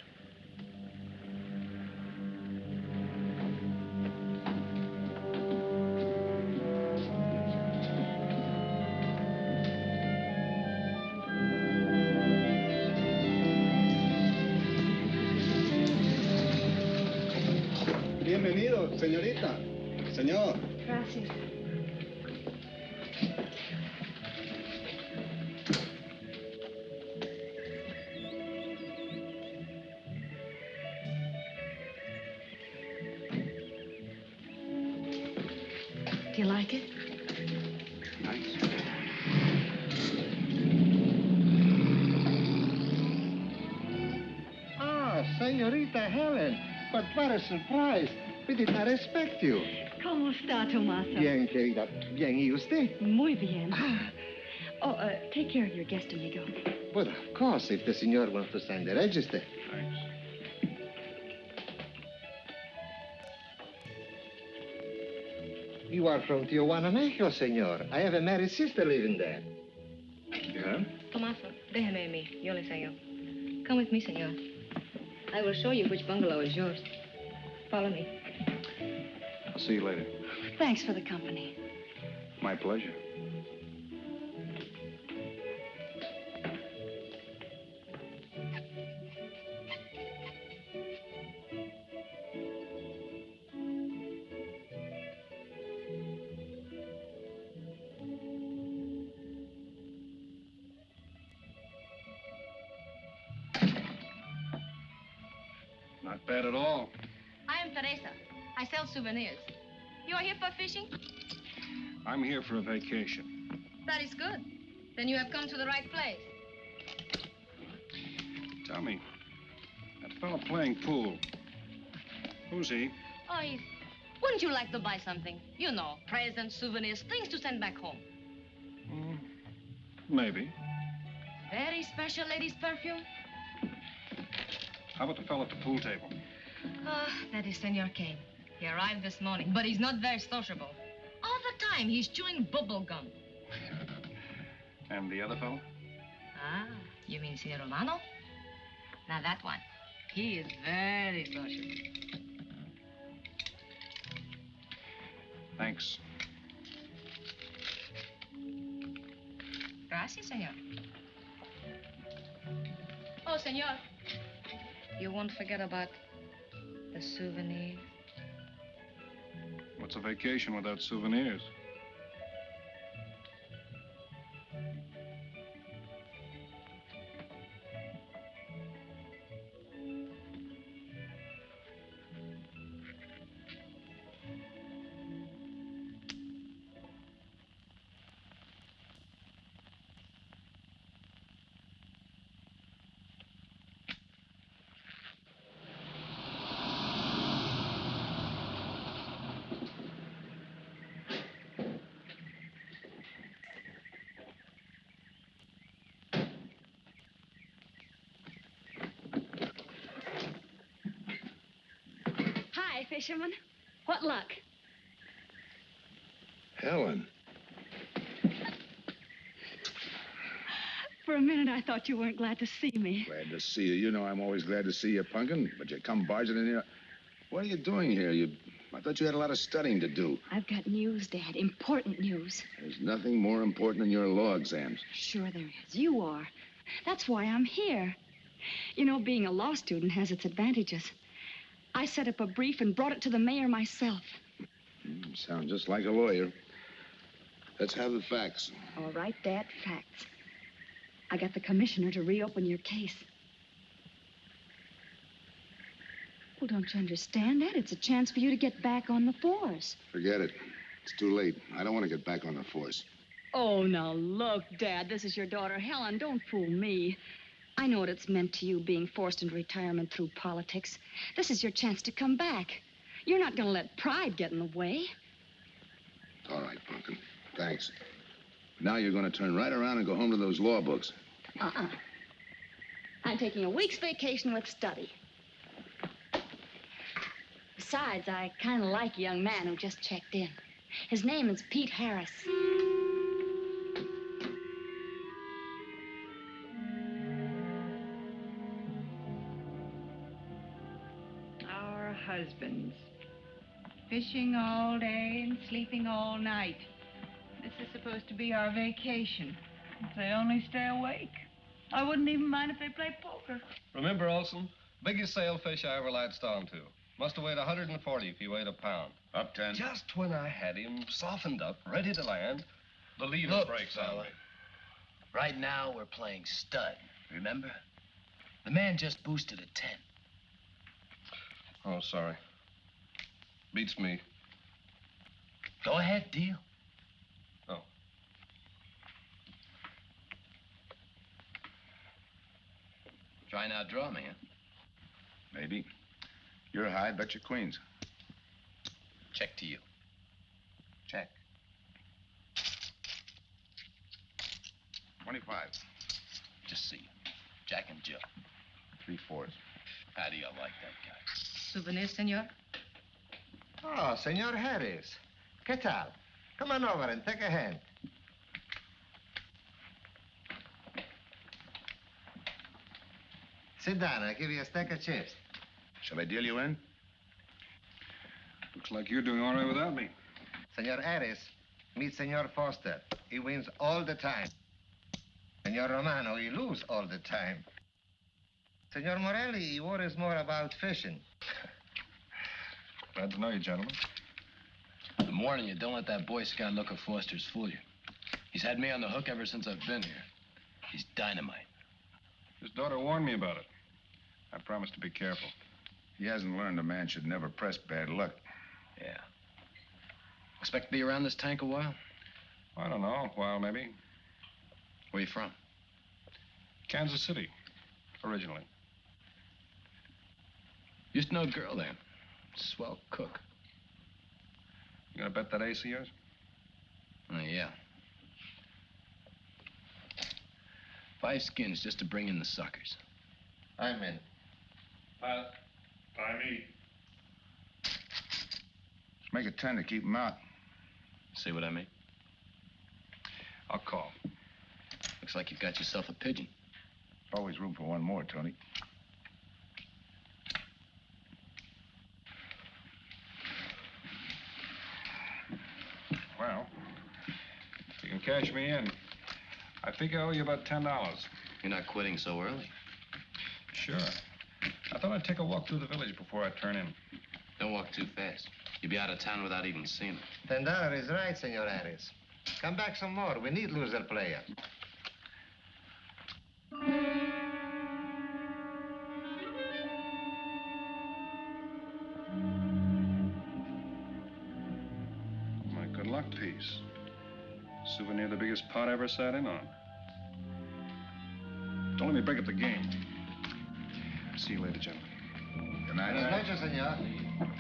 Speaker 27: But what a surprise. We did not expect you.
Speaker 28: ¿Cómo está, Tomaso?
Speaker 27: Bien, querida. Bien, ¿y usted?
Speaker 28: Muy bien. Oh, uh, take care of your guest, amigo.
Speaker 27: Well, of course, if the senor wants to sign the register. Thanks. You are from Tijuana, Mexico, senor. I have a married sister living there.
Speaker 3: Yeah?
Speaker 23: Tomaso, déjeme a mí. Yo le enseño. Come with me, senor. I will show you which bungalow is yours. Follow me.
Speaker 19: I'll see you later.
Speaker 28: Thanks for the company.
Speaker 19: My pleasure.
Speaker 23: You are here for fishing?
Speaker 26: I'm here for a vacation.
Speaker 23: That is good. Then you have come to the right place.
Speaker 26: Tell me, that fellow playing pool, who's he?
Speaker 23: Oh, he's... Wouldn't you like to buy something? You know, presents, souvenirs, things to send back home.
Speaker 26: Maybe.
Speaker 23: Very special ladies' perfume.
Speaker 26: How about the fellow at the pool table?
Speaker 23: Ah, that is Senor Kane. He arrived this morning, but he's not very sociable. All the time, he's chewing bubble gum. <laughs>
Speaker 26: And the other fellow?
Speaker 23: Ah, you mean Senor Romano? Now, that one. He is very sociable.
Speaker 26: Thanks.
Speaker 23: Gracias, senor. Oh, senor. You won't forget about the souvenir.
Speaker 26: What's a vacation without souvenirs?
Speaker 28: Hi, fisherman. What luck?
Speaker 3: Helen.
Speaker 28: For a minute, I thought you weren't glad to see me.
Speaker 3: Glad to see you. You know I'm always glad to see you, Punkin, but you come barging in here. What are you doing here? You I thought you had a lot of studying to do.
Speaker 28: I've got news, Dad. Important news.
Speaker 3: There's nothing more important than your law exams.
Speaker 28: Sure there is. You are. That's why I'm here. You know, being a law student has its advantages. I set up a brief and brought it to the mayor myself.
Speaker 3: Hmm, you sound just like a lawyer. Let's have the facts.
Speaker 28: All right, Dad, facts. I got the commissioner to reopen your case. Well, don't you understand that? It's a chance for you to get back on the force.
Speaker 3: Forget it. It's too late. I don't want to get back on the force.
Speaker 28: Oh, now look, Dad, this is your daughter Helen. Don't fool me. I know what it's meant to you being forced into retirement through politics. This is your chance to come back. You're not going to let pride get in the way.
Speaker 3: All right, Pumpkin. Thanks. Now you're going to turn right around and go home to those law books.
Speaker 28: Uh-uh. I'm taking a week's vacation with study. Besides, I kind of like a young man who just checked in. His name is Pete Harris.
Speaker 18: Fishing all day and sleeping all night. This is supposed to be our vacation. If they only stay awake. I wouldn't even mind if they played poker.
Speaker 10: Remember, Olson? Biggest sailfish I ever latched onto. Must have weighed 140 if he weighed a pound.
Speaker 3: Up ten.
Speaker 10: Just when I had him softened up, ready to land, the leader
Speaker 30: Look,
Speaker 10: breaks on me.
Speaker 30: Right now, we're playing stud, remember? The man just boosted a 10.
Speaker 10: Oh, sorry. Beats me.
Speaker 30: Go ahead, deal.
Speaker 10: Oh.
Speaker 30: Try and outdraw me, huh?
Speaker 3: Maybe. You're high, bet your queens.
Speaker 30: Check to you.
Speaker 3: Check. 25.
Speaker 30: Just see. Jack and Jill.
Speaker 3: Three fours.
Speaker 30: How do you like that guy?
Speaker 23: Souvenir, senor?
Speaker 27: Oh, Senor Harris. ¿Qué tal? Come on over and take a hand. Sit down. I'll give you a stack of chips.
Speaker 3: Shall I deal you in?
Speaker 19: Looks like you're doing all right without me.
Speaker 27: Senor Harris, meet Senor Foster. He wins all the time. Senor Romano, he lose all the time. Senor Morelli, he worries more about fishing. <laughs>
Speaker 19: Glad to know you, gentlemen.
Speaker 5: I'm warning you, don't let that Boy Scout look of Foster's fool you. He's had me on the hook ever since I've been here. He's dynamite.
Speaker 19: His daughter warned me about it. I promised to be careful.
Speaker 3: He hasn't learned a man should never press bad luck.
Speaker 5: Yeah. Expect to be around this tank a while?
Speaker 19: I don't know, a while maybe.
Speaker 5: Where you from?
Speaker 19: Kansas City, originally.
Speaker 5: Used to know a girl there. Swell cook.
Speaker 19: You gonna bet that ace of yours?
Speaker 5: Oh, yeah. Five skins just to bring in the suckers.
Speaker 27: I'm in.
Speaker 19: Uh, by me.
Speaker 3: Make it ten to keep him out.
Speaker 5: See what I mean?
Speaker 19: I'll call.
Speaker 5: Looks like you've got yourself a pigeon.
Speaker 3: Always room for one more, Tony.
Speaker 19: Well, if you can cash me in, I think I owe you about ten dollars.
Speaker 5: You're not quitting so early.
Speaker 19: Sure. I thought I'd take a walk through the village before I turn in.
Speaker 5: Don't walk too fast. You'll be out of town without even seeing it.
Speaker 27: Ten dollars is right, Senor Harris. Come back some more. We need loser player.
Speaker 19: The biggest pot I ever sat in on. Don't let me break up the game. See you later, gentlemen.
Speaker 3: Good night.
Speaker 27: Buenas noches, senor.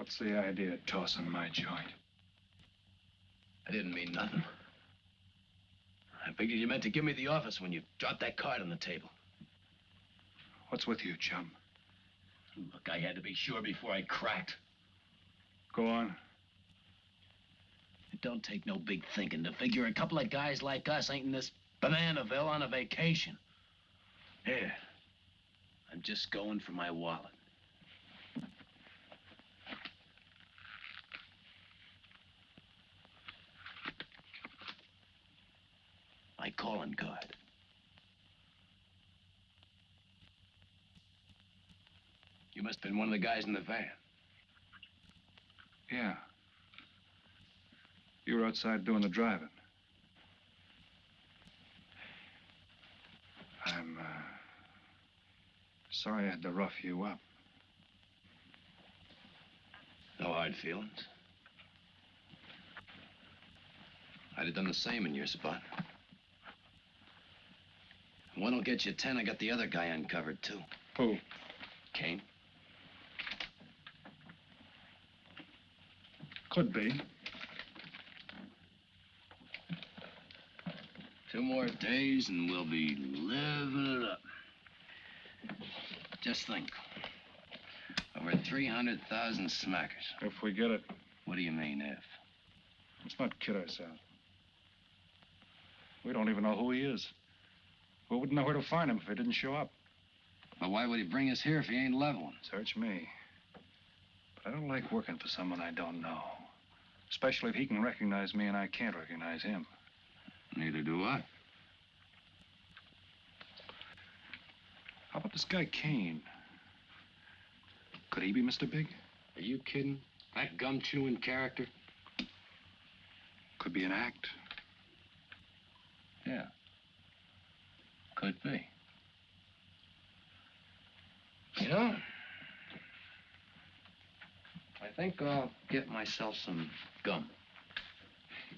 Speaker 7: What's the idea of tossing my joint?
Speaker 5: I didn't mean nothing. I figured you meant to give me the office when you dropped that card on the table.
Speaker 7: What's with you, chum?
Speaker 5: Look, I had to be sure before I cracked.
Speaker 7: Go on.
Speaker 5: It don't take no big thinking to figure a couple of guys like us ain't in this Bananaville on a vacation. Here. I'm just going for my wallet. My calling card. You must have been one of the guys in the van.
Speaker 7: Yeah. You were outside doing the driving. I'm, uh, sorry I had to rough you up.
Speaker 5: No hard feelings. I'd have done the same in your spot. One will get you ten. I got the other guy uncovered, too.
Speaker 7: Who?
Speaker 5: Kane.
Speaker 7: Could be.
Speaker 5: Two more days and we'll be living it up. Just think. Over 300,000 smackers.
Speaker 7: If we get it.
Speaker 5: What do you mean, if?
Speaker 7: Let's not kid ourselves. We don't even know who he is. We wouldn't know where to find him if he didn't show up.
Speaker 5: But why would he bring us here if he ain't leveling?
Speaker 7: Search me. But I don't like working for someone I don't know. Especially if he can recognize me and I can't recognize him.
Speaker 5: Neither do I.
Speaker 7: How about this guy Kane? Could he be Mr. Big?
Speaker 5: Are you kidding? That gum chewing character?
Speaker 7: Could be an act.
Speaker 5: Yeah. Could be. You know, I think I'll get myself some gum.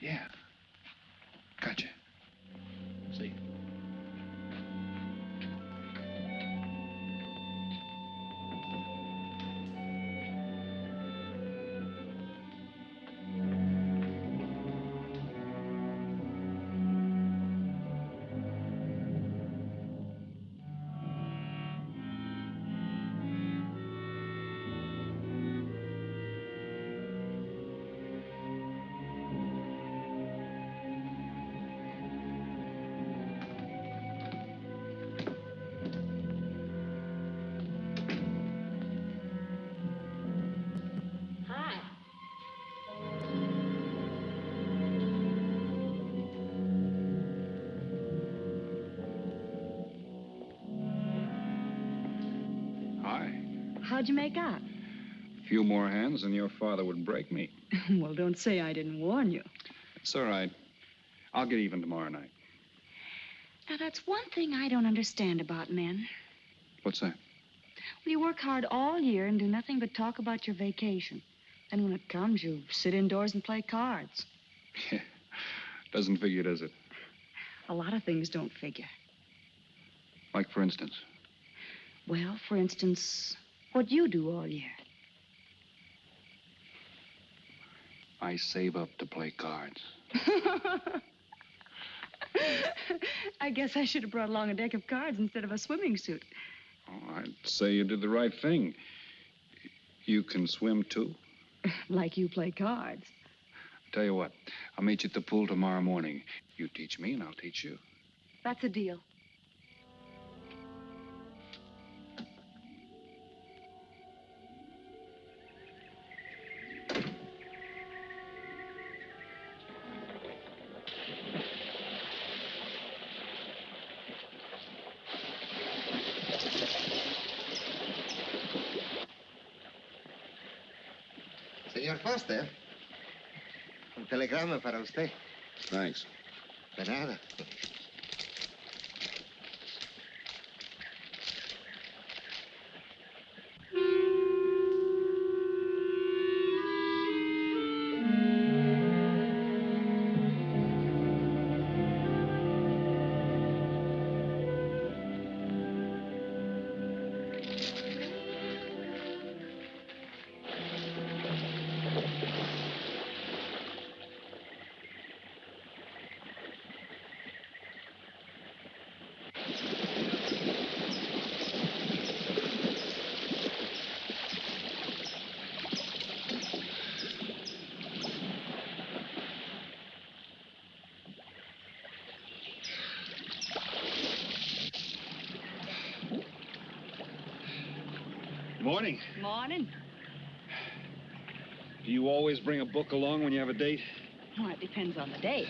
Speaker 7: Yeah. Gotcha.
Speaker 5: See.
Speaker 28: Hi.
Speaker 7: More hands and your father would break me. <laughs>
Speaker 28: well, don't say I didn't warn you.
Speaker 7: It's all right. I'll get even tomorrow night.
Speaker 28: Now, that's one thing I don't understand about men.
Speaker 7: What's that?
Speaker 28: Well, you work hard all year and do nothing but talk about your vacation. And when it comes, you sit indoors and play cards. Yeah.
Speaker 7: Doesn't figure, does it?
Speaker 28: A lot of things don't figure.
Speaker 7: Like, for instance.
Speaker 28: Well, for instance, what you do all year.
Speaker 7: I save up to play cards. <laughs>
Speaker 28: I guess I should have brought along a deck of cards instead of a swimming suit.
Speaker 7: Oh, I'd say you did the right thing. You can swim, too? <laughs>
Speaker 28: like you play cards.
Speaker 7: Tell you what, I'll meet you at the pool tomorrow morning. You teach me, and I'll teach you.
Speaker 28: That's a deal.
Speaker 27: Foster, un telegrama para usted.
Speaker 3: Thanks.
Speaker 27: De nada.
Speaker 7: Bring a book along when you have a date?
Speaker 28: Well, it depends on the date.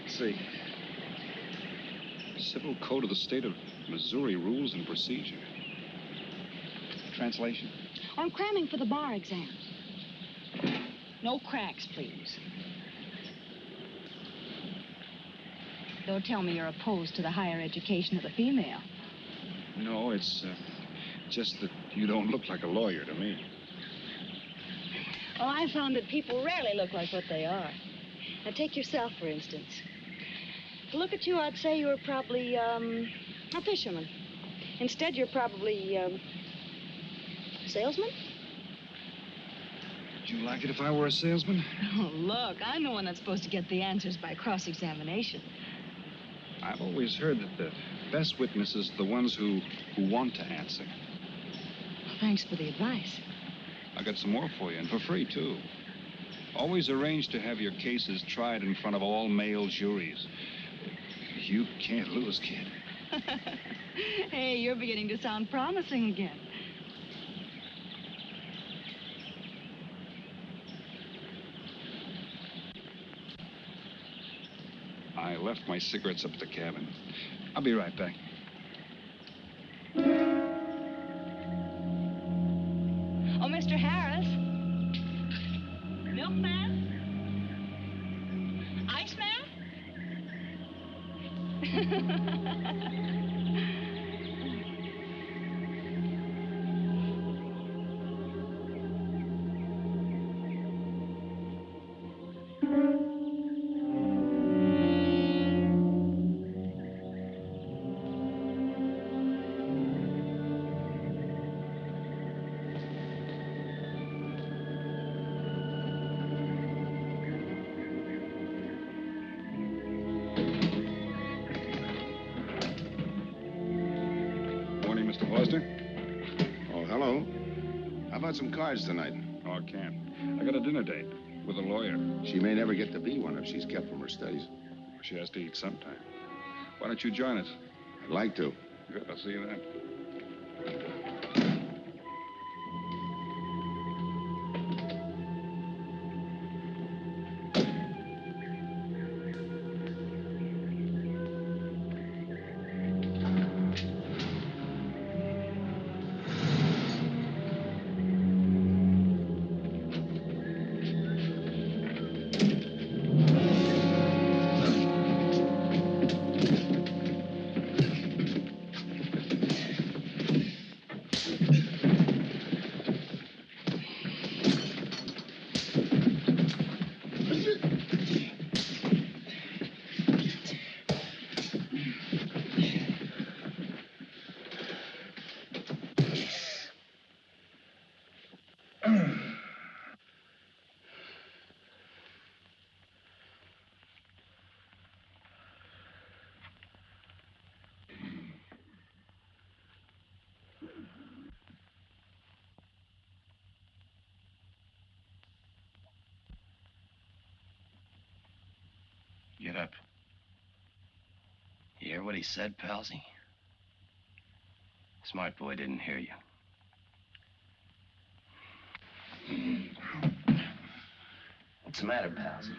Speaker 7: Let's see. Civil Code of the State of Missouri Rules and Procedure. Translation?
Speaker 28: I'm cramming for the bar exam. No cracks, please. Don't tell me you're opposed to the higher education of the female.
Speaker 7: No, it's uh, just that you don't look like a lawyer to me.
Speaker 28: Well, I found that people rarely look like what they are. Now, take yourself, for instance. To look at you, I'd say you were probably, um, a fisherman. Instead, you're probably, um, a salesman?
Speaker 7: Would you like it if I were a salesman? <laughs>
Speaker 28: Oh, look, I'm the one that's supposed to get the answers by cross-examination.
Speaker 7: I've always heard that the best witnesses are the ones who, who want to answer.
Speaker 28: Well, thanks for the advice.
Speaker 7: Got some more for you, and for free, too. Always arrange to have your cases tried in front of all male juries. You can't lose, kid. <laughs>
Speaker 28: hey, you're beginning to sound promising again.
Speaker 7: I left my cigarettes up at the cabin. I'll be right back.
Speaker 3: Cards tonight?
Speaker 7: Oh, I can't. I got a dinner date with a lawyer.
Speaker 3: She may never get to be one if she's kept from her studies.
Speaker 7: She has to eat sometime. Why don't you join us?
Speaker 3: I'd like to.
Speaker 7: Good, I'll see you then.
Speaker 5: Said, Palsy? Smart boy didn't hear you. What's the matter, Palsy?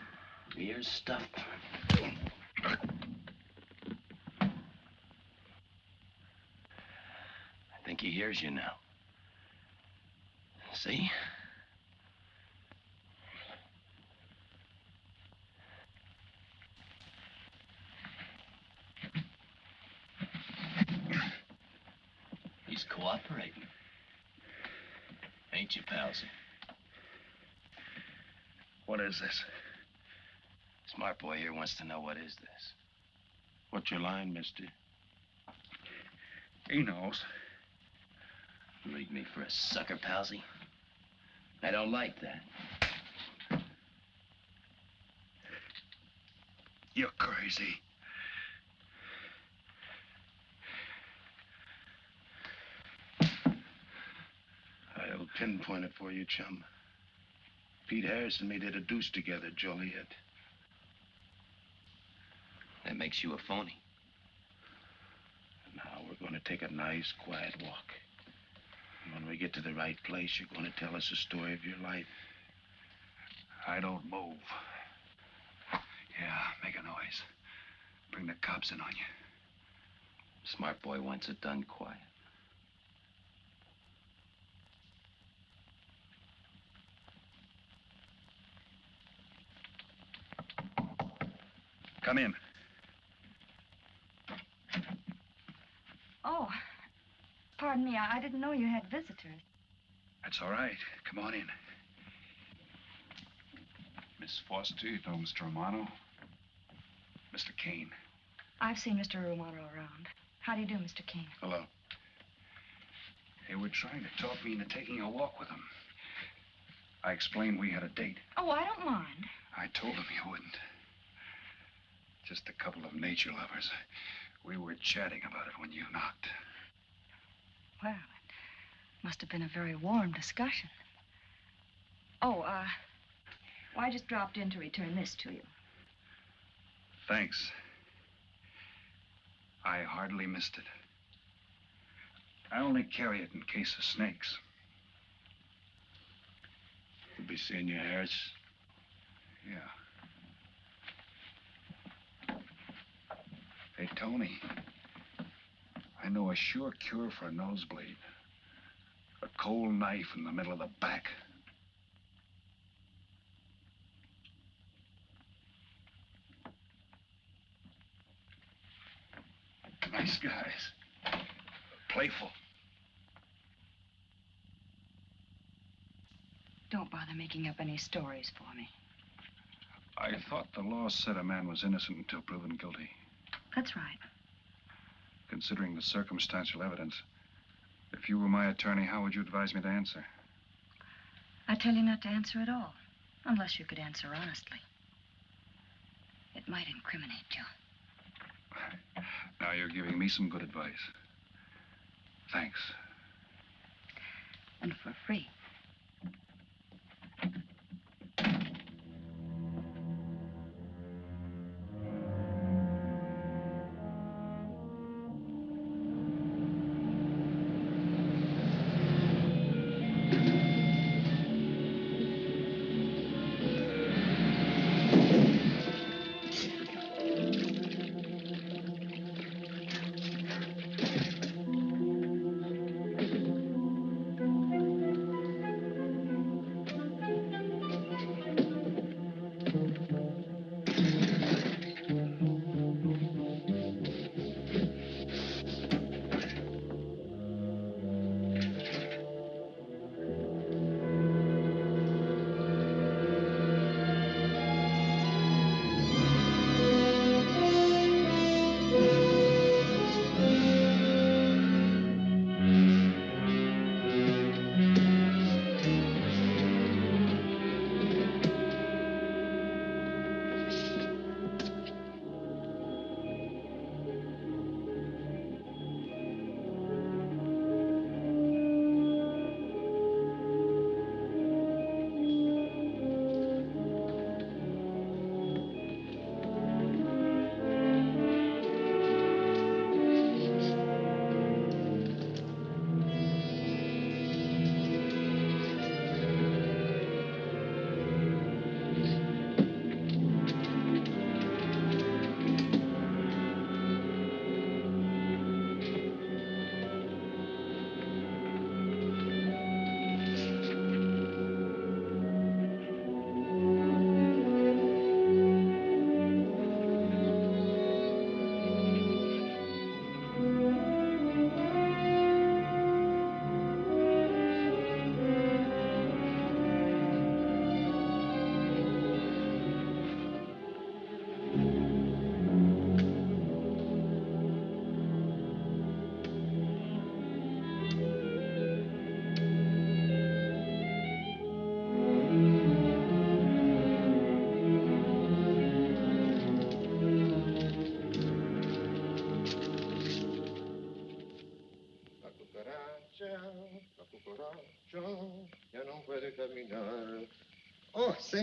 Speaker 5: Your ears stuffed? I think he hears you now. See? He's cooperating. Ain't you, Palsy?
Speaker 7: What is this?
Speaker 5: Smart boy here wants to know what is this.
Speaker 6: What's your line, mister?
Speaker 7: He knows.
Speaker 5: Leave me for a sucker, Palsy. I don't like that.
Speaker 7: You're crazy.
Speaker 6: I'll pinpoint it for you, chum. Pete Harris and me did a deuce together, Joliet.
Speaker 5: That makes you a phony.
Speaker 6: Now we're going to take a nice, quiet walk. And when we get to the right place, you're going to tell us the story of your life.
Speaker 7: I don't move. Yeah, make a noise. Bring the cops in on you.
Speaker 30: Smart boy wants it done quiet.
Speaker 7: Come in.
Speaker 28: Oh, pardon me. I, didn't know you had visitors.
Speaker 7: That's all right. Come on in. Miss Foster, you know Mr. Romano? Mr. Kane.
Speaker 28: I've seen Mr. Romano around. How do you do, Mr. Kane?
Speaker 7: Hello. They were trying to talk me into taking a walk with them. I explained we had a date.
Speaker 28: Oh, I don't mind.
Speaker 7: I told them you wouldn't. Just a couple of nature lovers. We were chatting about it when you knocked.
Speaker 28: Well, it must have been a very warm discussion. Oh, uh, well, I just dropped in to return this to you.
Speaker 7: Thanks. I hardly missed it. I only carry it in case of snakes.
Speaker 6: We'll be seeing you, Harris.
Speaker 7: Yeah. Hey, Tony. I know a sure cure for a nosebleed. A cold knife in the middle of the back. Nice guys. Playful.
Speaker 28: Don't bother making up any stories for me.
Speaker 7: I thought the law said a man was innocent until proven guilty.
Speaker 28: That's right.
Speaker 7: Considering the circumstantial evidence, if you were my attorney, how would you advise me to answer?
Speaker 28: I tell you not to answer at all, unless you could answer honestly. It might incriminate you. <laughs>
Speaker 7: Now you're giving me some good advice. Thanks.
Speaker 28: And for free.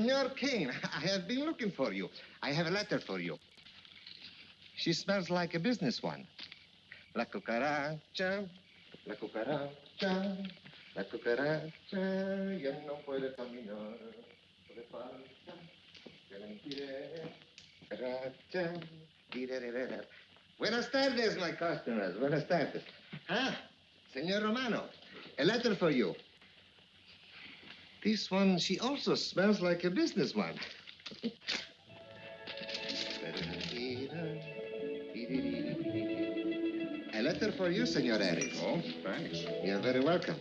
Speaker 27: Senor Kane, <laughs> I have been looking for you. I have a letter for you. She smells like a business one. La cucaracha, la cucaracha, La cucaracha ya no puede caminar. Le falta que le impide. Cucaracha. Dirererera. Buenas tardes, my customers. Buenas tardes. Ah, Senor Romano, a letter for you. This one, she also smells like a business one. A letter for you, Senor Harris.
Speaker 3: Oh, thanks.
Speaker 27: You're very welcome.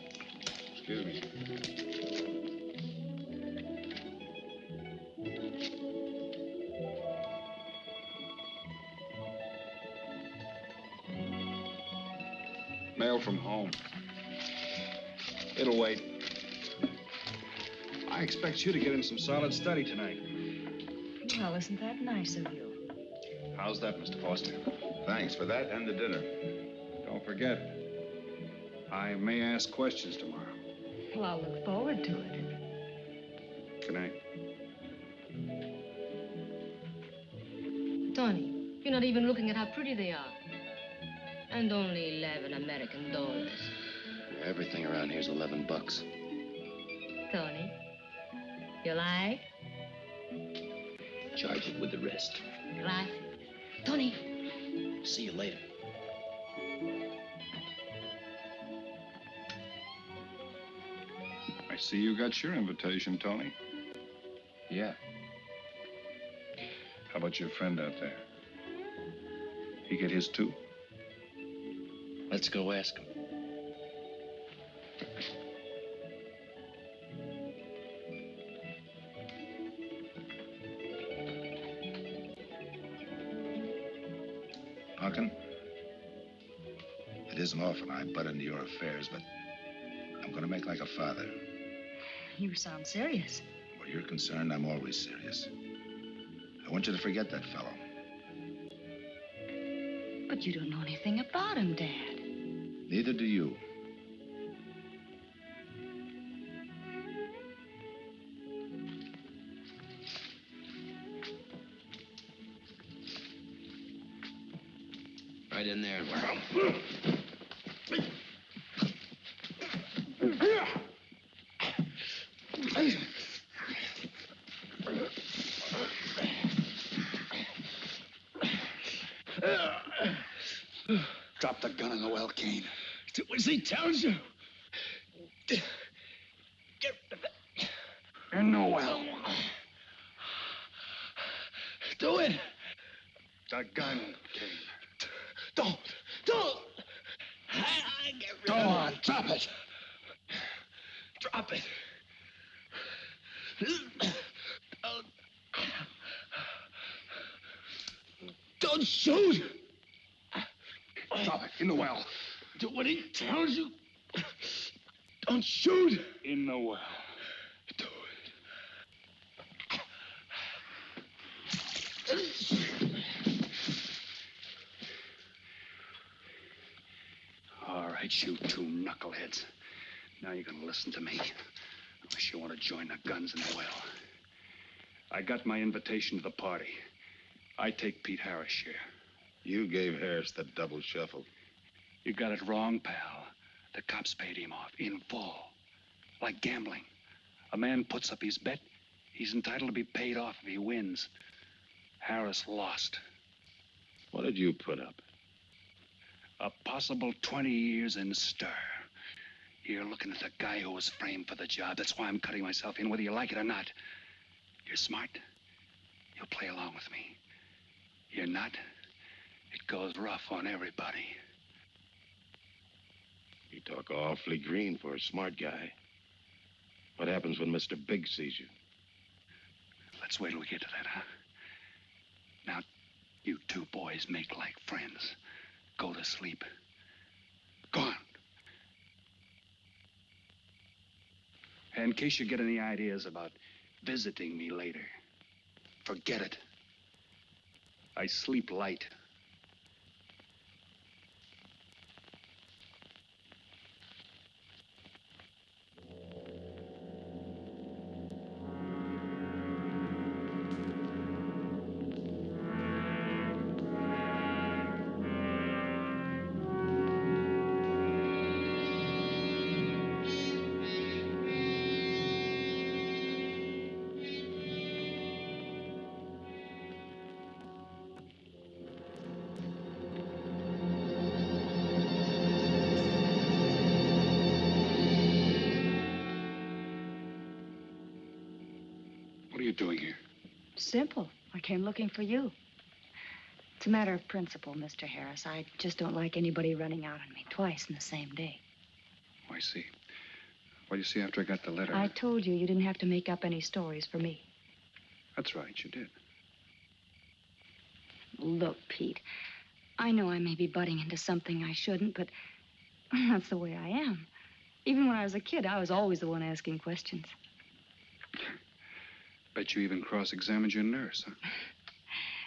Speaker 3: Excuse me.
Speaker 19: Mail from home. It'll wait. I expect you to get in some solid study tonight.
Speaker 31: Well, isn't that nice of you?
Speaker 19: How's that, Mr. Foster?
Speaker 3: Thanks for that and the dinner.
Speaker 19: Don't forget, I may ask questions tomorrow.
Speaker 31: Well, I'll look forward to it.
Speaker 19: Good night.
Speaker 23: Tony, you're not even looking at how pretty they are. And only 11 American dollars.
Speaker 5: Everything around here's 11 bucks.
Speaker 23: Tony, you like?
Speaker 5: Charge it with the rest.
Speaker 23: Gracias. Tony,
Speaker 5: See you later.
Speaker 19: I see you got your invitation, Tony.
Speaker 5: Yeah.
Speaker 19: How about your friend out there? He get his too?
Speaker 5: Let's go ask him.
Speaker 3: Often I butt into your affairs, but I'm going to make like a father.
Speaker 31: You sound serious.
Speaker 3: Where you're concerned, I'm always serious. I want you to forget that fellow.
Speaker 28: But you don't know anything about him, Dad.
Speaker 3: Neither do you.
Speaker 5: He tells you.
Speaker 7: In the well.
Speaker 5: Do it.
Speaker 7: The gun, Kane.
Speaker 5: Don't. Don't. I, I get rid
Speaker 7: Go
Speaker 5: of
Speaker 7: on, drop it.
Speaker 5: Drop it. Don't, don't shoot.
Speaker 7: Drop it in the well.
Speaker 5: Do what he tells you. Don't shoot.
Speaker 7: In the well. All right, you two knuckleheads. You're gonna listen to me. Unless you want to join the guns in the well. I got my invitation to the party. I take Pete Harris' share.
Speaker 3: You gave Harris the double shuffle.
Speaker 7: You got it wrong, pal. The cops paid him off in full. Like gambling. A man puts up his bet, he's entitled to be paid off if he wins. Harris lost.
Speaker 3: What did you put up?
Speaker 7: A possible 20 years in stir. You're looking at the guy who was framed for the job. That's why I'm cutting myself in, whether you like it or not. You're smart. You'll play along with me. You're not. It goes rough on everybody.
Speaker 3: You talk awfully green for a smart guy. What happens when Mr. Big sees you?
Speaker 7: Let's wait till we get to that, huh? Now, you two boys make like friends. Go to sleep. Go on. And in case you get any ideas about visiting me later, forget it. I sleep light.
Speaker 28: Simple. I came looking for you. It's a matter of principle, Mr. Harris. I just don't like anybody running out on me twice in the same day.
Speaker 7: Oh, I see. Well, you see, after I got the letter.
Speaker 28: I told you you didn't have to make up any stories for me.
Speaker 7: That's right, you did.
Speaker 28: Look, Pete, I know I may be butting into something I shouldn't, but <laughs> that's the way I am. Even when I was a kid, I was always the one asking questions.
Speaker 7: Bet you even cross examined your nurse, huh?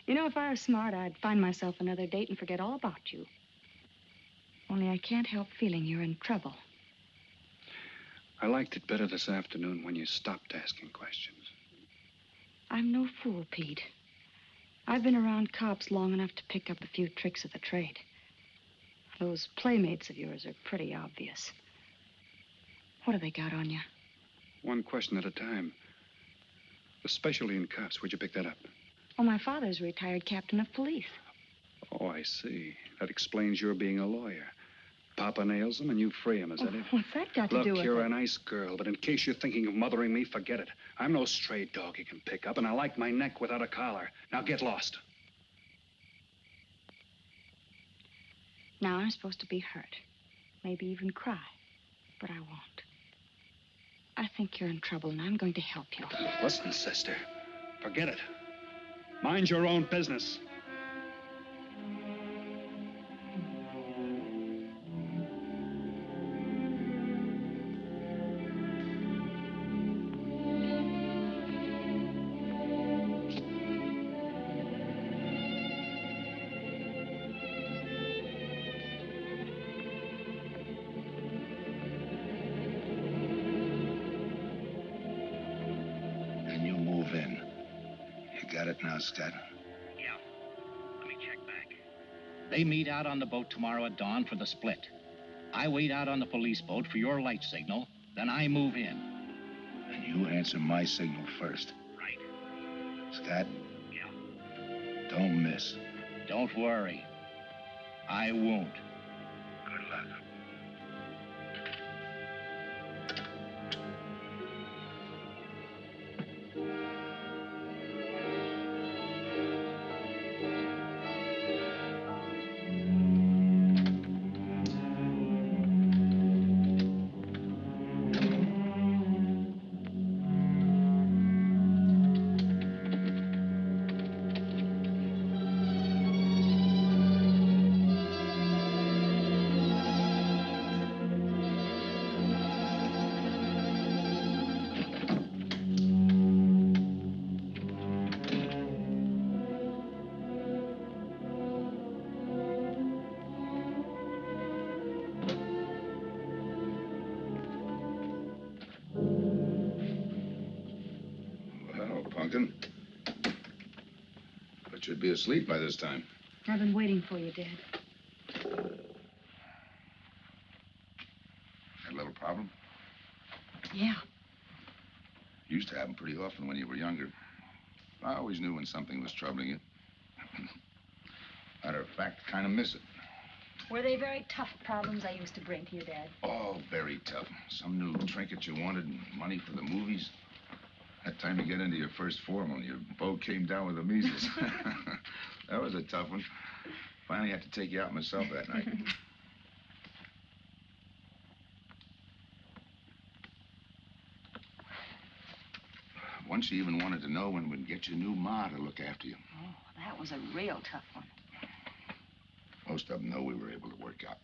Speaker 28: You know, if I were smart, I'd find myself another date and forget all about you. Only I can't help feeling you're in trouble.
Speaker 7: I liked it better this afternoon when you stopped asking questions.
Speaker 28: I'm no fool, Pete. I've been around cops long enough to pick up a few tricks of the trade. Those playmates of yours are pretty obvious. What have they got on you?
Speaker 7: One question at a time. Especially in cops. Where'd you pick that up?
Speaker 28: Oh, my father's a retired captain of police.
Speaker 7: Oh, I see. That explains your being a lawyer. Papa nails him and you free him, is that
Speaker 28: Oh,
Speaker 7: it?
Speaker 28: what's that got to do with
Speaker 7: you're
Speaker 28: it?
Speaker 7: a nice girl, but in case you're thinking of mothering me, forget it. I'm no stray dog you can pick up, and I like my neck without a collar. Now get lost.
Speaker 28: Now I'm supposed to be hurt. Maybe even cry. But I won't. I think you're in trouble, and I'm going to help you.
Speaker 7: Listen, sister. Forget it. Mind your own business.
Speaker 5: Out on the boat tomorrow at dawn for the split. I wait out on the police boat for your light signal, then I move in.
Speaker 3: And you answer my signal first.
Speaker 5: Right.
Speaker 3: Scott?
Speaker 5: Yeah.
Speaker 3: Don't miss.
Speaker 5: Don't worry. I won't.
Speaker 3: Asleep by this time.
Speaker 28: I've been waiting for you, Dad.
Speaker 3: Had a little problem?
Speaker 28: Yeah.
Speaker 3: Used to happen pretty often when you were younger. I always knew when something was troubling you. <laughs> Matter of fact, kind of miss it.
Speaker 28: Were they very tough problems I used to bring to you, Dad?
Speaker 3: Oh, very tough. Some new trinket you wanted, and money for the movies. That time you get into your first formal, your boat came down with the measles. <laughs> that was a tough one. Finally had to take you out myself that night. <laughs> Once you even wanted to know when we'd get your new ma to look after you.
Speaker 28: Oh, that was a real tough one.
Speaker 3: Most of them know we were able to work out.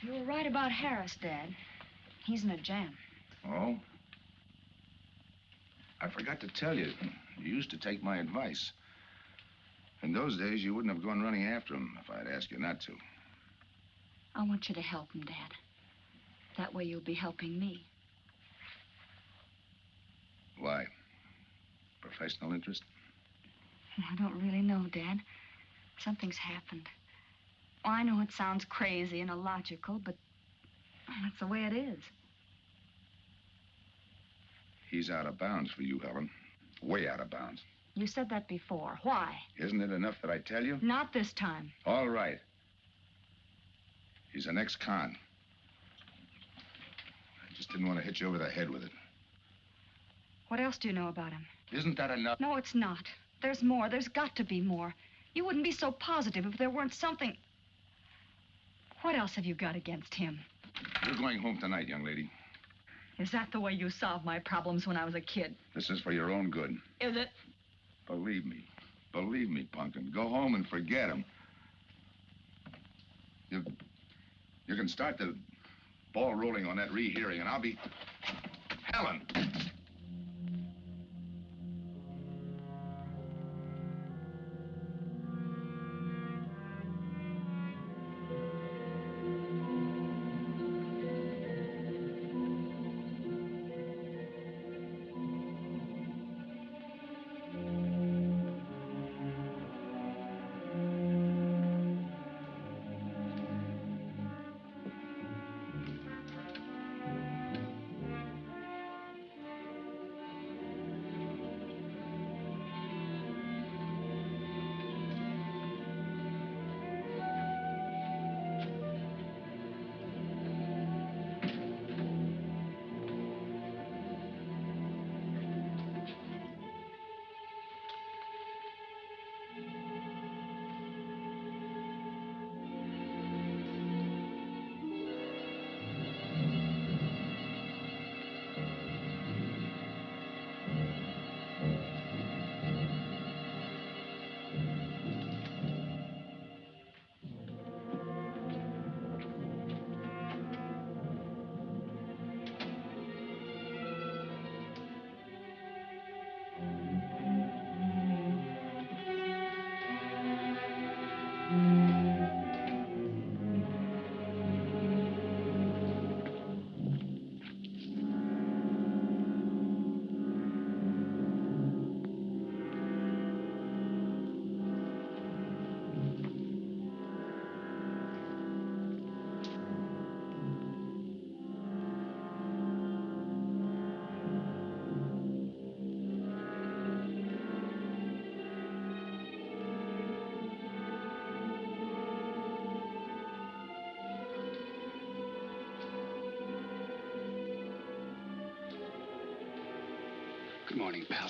Speaker 28: You were right about Harris, Dad. He's in a jam.
Speaker 3: Oh? I forgot to tell you. You used to take my advice. In those days, you wouldn't have gone running after him if I'd asked you not to.
Speaker 28: I want you to help him, Dad. That way you'll be helping me.
Speaker 3: Why? Professional interest?
Speaker 28: I don't really know, Dad. Something's happened. Oh, I know it sounds crazy and illogical, but that's the way it is.
Speaker 3: He's out of bounds for you, Helen. Way out of bounds.
Speaker 28: You said that before. Why?
Speaker 3: Isn't it enough that I tell you?
Speaker 28: Not this time.
Speaker 3: All right. He's an ex-con. I just didn't want to hit you over the head with it.
Speaker 28: What else do you know about him?
Speaker 3: Isn't that enough?
Speaker 28: No, it's not. There's more. There's got to be more. You wouldn't be so positive if there weren't something. What else have you got against him?
Speaker 3: You're going home tonight, young lady.
Speaker 28: Is that the way you solved my problems when I was a kid?
Speaker 3: This is for your own good.
Speaker 28: Is it?
Speaker 3: Believe me. Believe me, Punkin. Go home and forget him. You, you can start the ball rolling on that rehearing, and I'll be... Helen!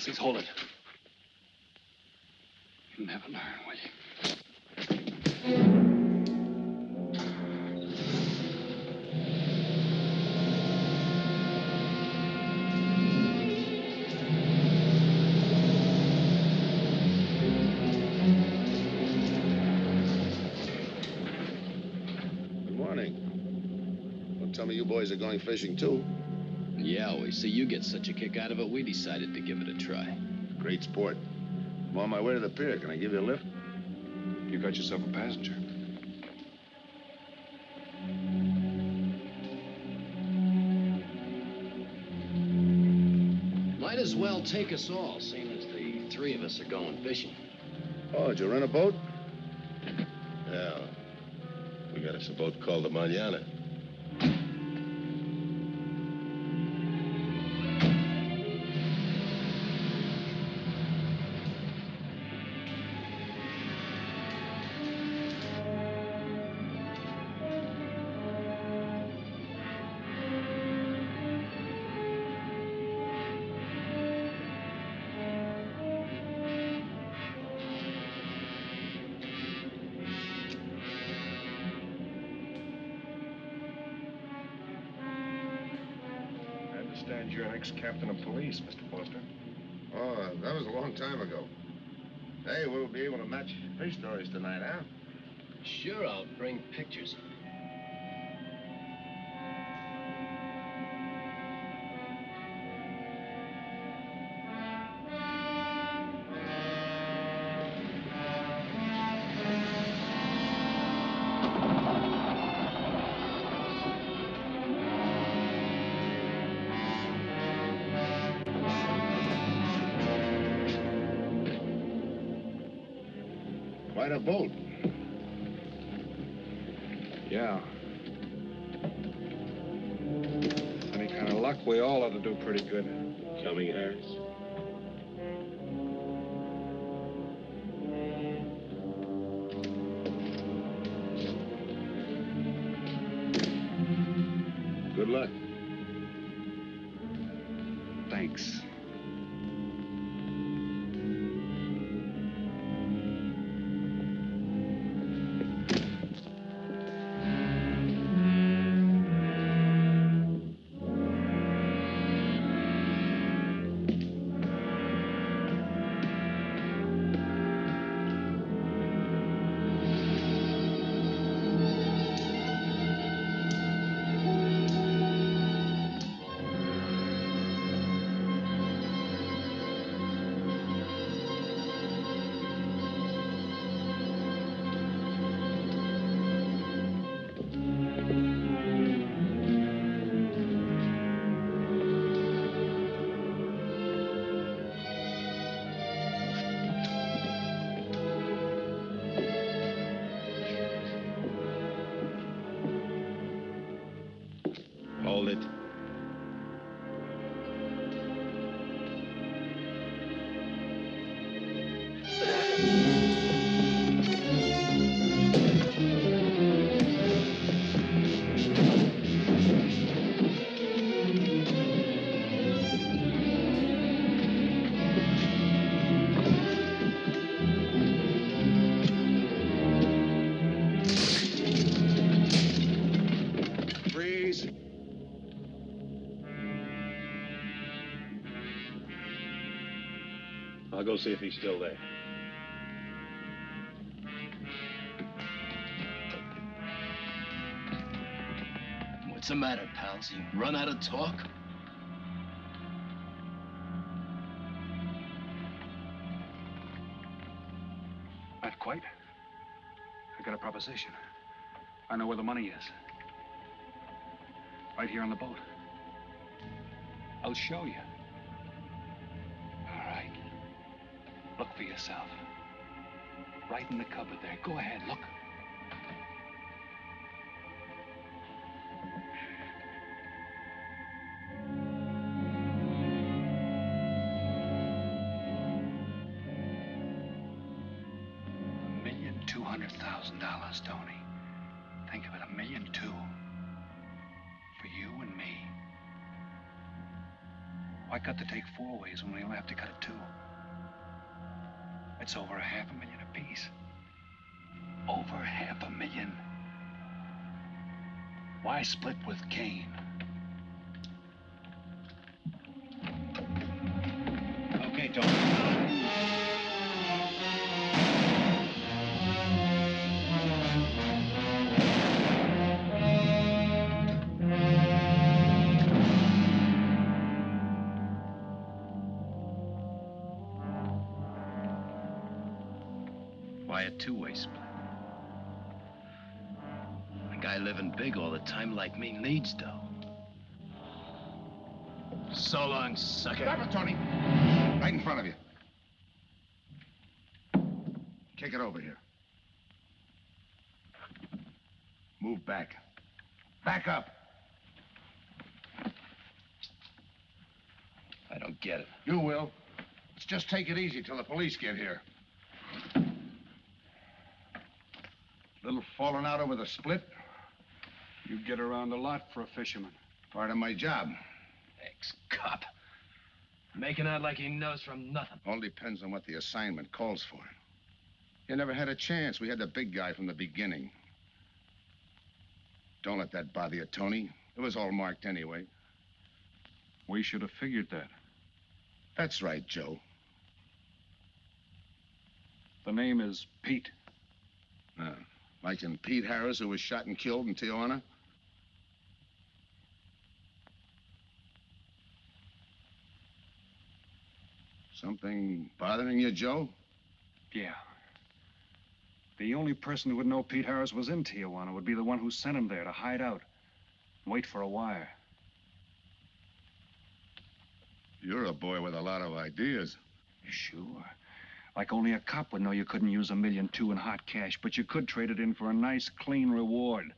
Speaker 7: Morning. Hold it. You'll never learn, will you?
Speaker 3: Good morning. Don't tell me you boys are going fishing, too.
Speaker 5: Yeah, we see you get such a kick out of it, we decided to give it a try.
Speaker 3: Great sport. I'm on my way to the pier. Can I give you a lift?
Speaker 19: You got yourself a passenger.
Speaker 5: Might as well take us all, seeing as the three of us are going fishing.
Speaker 3: Oh, did you rent a boat? Yeah. We got us a boat called the Manana.
Speaker 5: Sure, I'll bring pictures.
Speaker 3: Quite a boat.
Speaker 26: Do pretty good.
Speaker 3: Coming, Harris?
Speaker 32: Go see if he's still there.
Speaker 30: What's the matter, pals? You run out of talk?
Speaker 7: Not quite. I got a proposition. I know where the money is. Right here on the boat. I'll show you. Yourself. Right in the cupboard there. Go ahead, look.
Speaker 30: Living big all the time like me needs dough. So long, sucker.
Speaker 3: Stop it, Tony. Right in front of you. Kick it over here. Move back. Back up.
Speaker 30: I don't get it.
Speaker 3: You will. Let's just take it easy till the police get here. Little falling out over the split.
Speaker 7: You get around a lot for a fisherman.
Speaker 3: Part of my job.
Speaker 30: Ex-cop. Making out like he knows from nothing.
Speaker 3: All depends on what the assignment calls for. You never had a chance. We had the big guy from the beginning. Don't let that bother you, Tony. It was all marked anyway.
Speaker 7: We should have figured that.
Speaker 3: That's right, Joe.
Speaker 7: The name is Pete.
Speaker 3: Uh, like in Pete Harris, who was shot and killed in Tijuana? Something bothering you, Joe?
Speaker 7: Yeah. The only person who would know Pete Harris was in Tijuana would be the one who sent him there to hide out. Wait for a wire.
Speaker 3: You're a boy with a lot of ideas.
Speaker 7: Sure. Like only a cop would know you couldn't use a million two in hot cash, but you could trade it in for a nice, clean reward.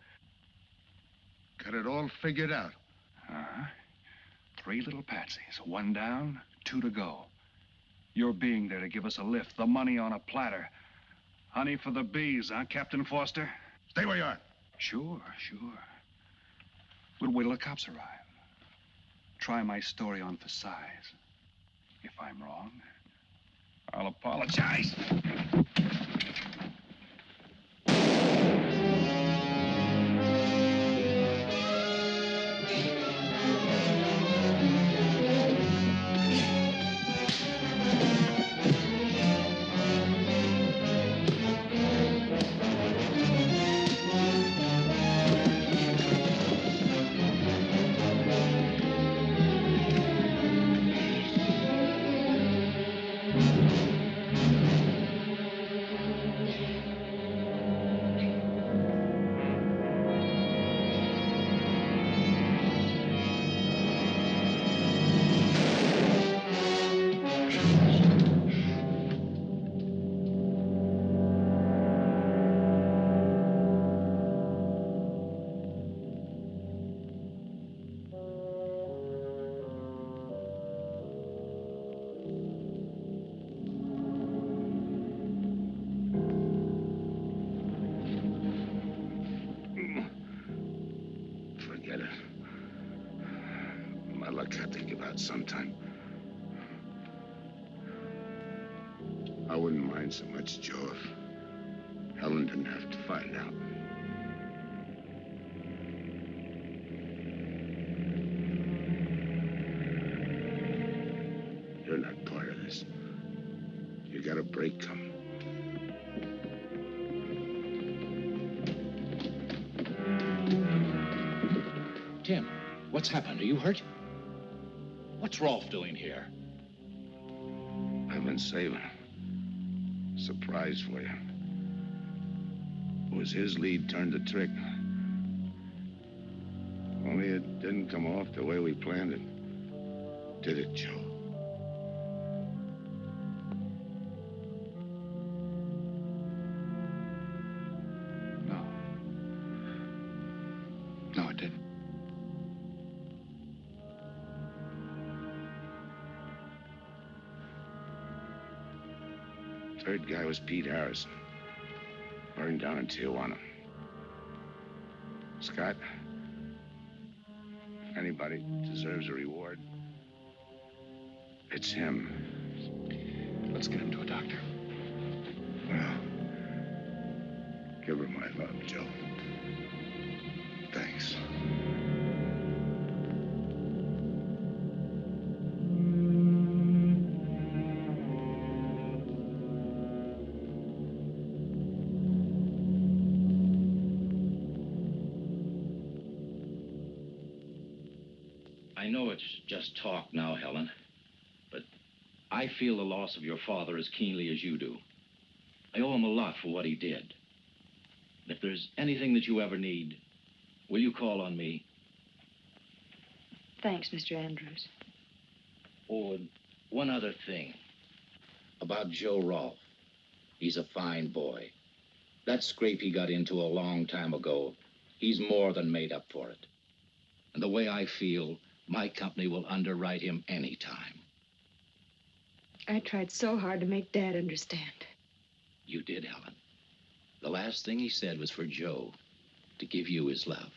Speaker 3: Got it all figured out.
Speaker 7: Uh-huh. Three little patsies. One down, two to go. Your being there to give us a lift, the money on a platter. Honey for the bees, huh, Captain Foster?
Speaker 3: Stay where you are.
Speaker 7: Sure, sure. We'll wait till the cops arrive. Try my story on for size. If I'm wrong, I'll apologize.
Speaker 14: Hurt? What's Rolfe doing here?
Speaker 3: I've been saving. Surprise for you. It was his lead turned the trick. Only it didn't come off the way we planned it. Did it, Joe? Was Pete Harrison. Burned down in Tijuana. Scott, if anybody deserves a reward, it's him.
Speaker 33: Let's get him to a doctor.
Speaker 3: Well, give her my love, Joe.
Speaker 14: Talk now, Helen, but I feel the loss of your father as keenly as you do. I owe him a lot for what he did. If there's anything that you ever need, will you call on me?
Speaker 28: Thanks, Mr. Andrews.
Speaker 14: Oh, and one other thing. About Joe Rolfe. He's a fine boy. That scrape he got into a long time ago, he's more than made up for it. And the way I feel, my company will underwrite him any time.
Speaker 28: I tried so hard to make Dad understand.
Speaker 14: You did, Helen. The last thing he said was for Joe to give you his love.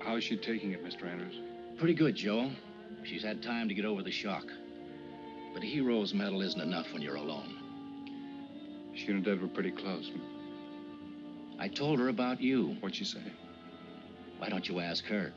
Speaker 1: How's she taking it, Mr. Andrews?
Speaker 14: Pretty good, Joe. She's had time to get over the shock. But a hero's medal isn't enough when you're alone.
Speaker 1: She and Dad were pretty close.
Speaker 14: I told her about you.
Speaker 1: What'd she say?
Speaker 14: Why don't you ask her?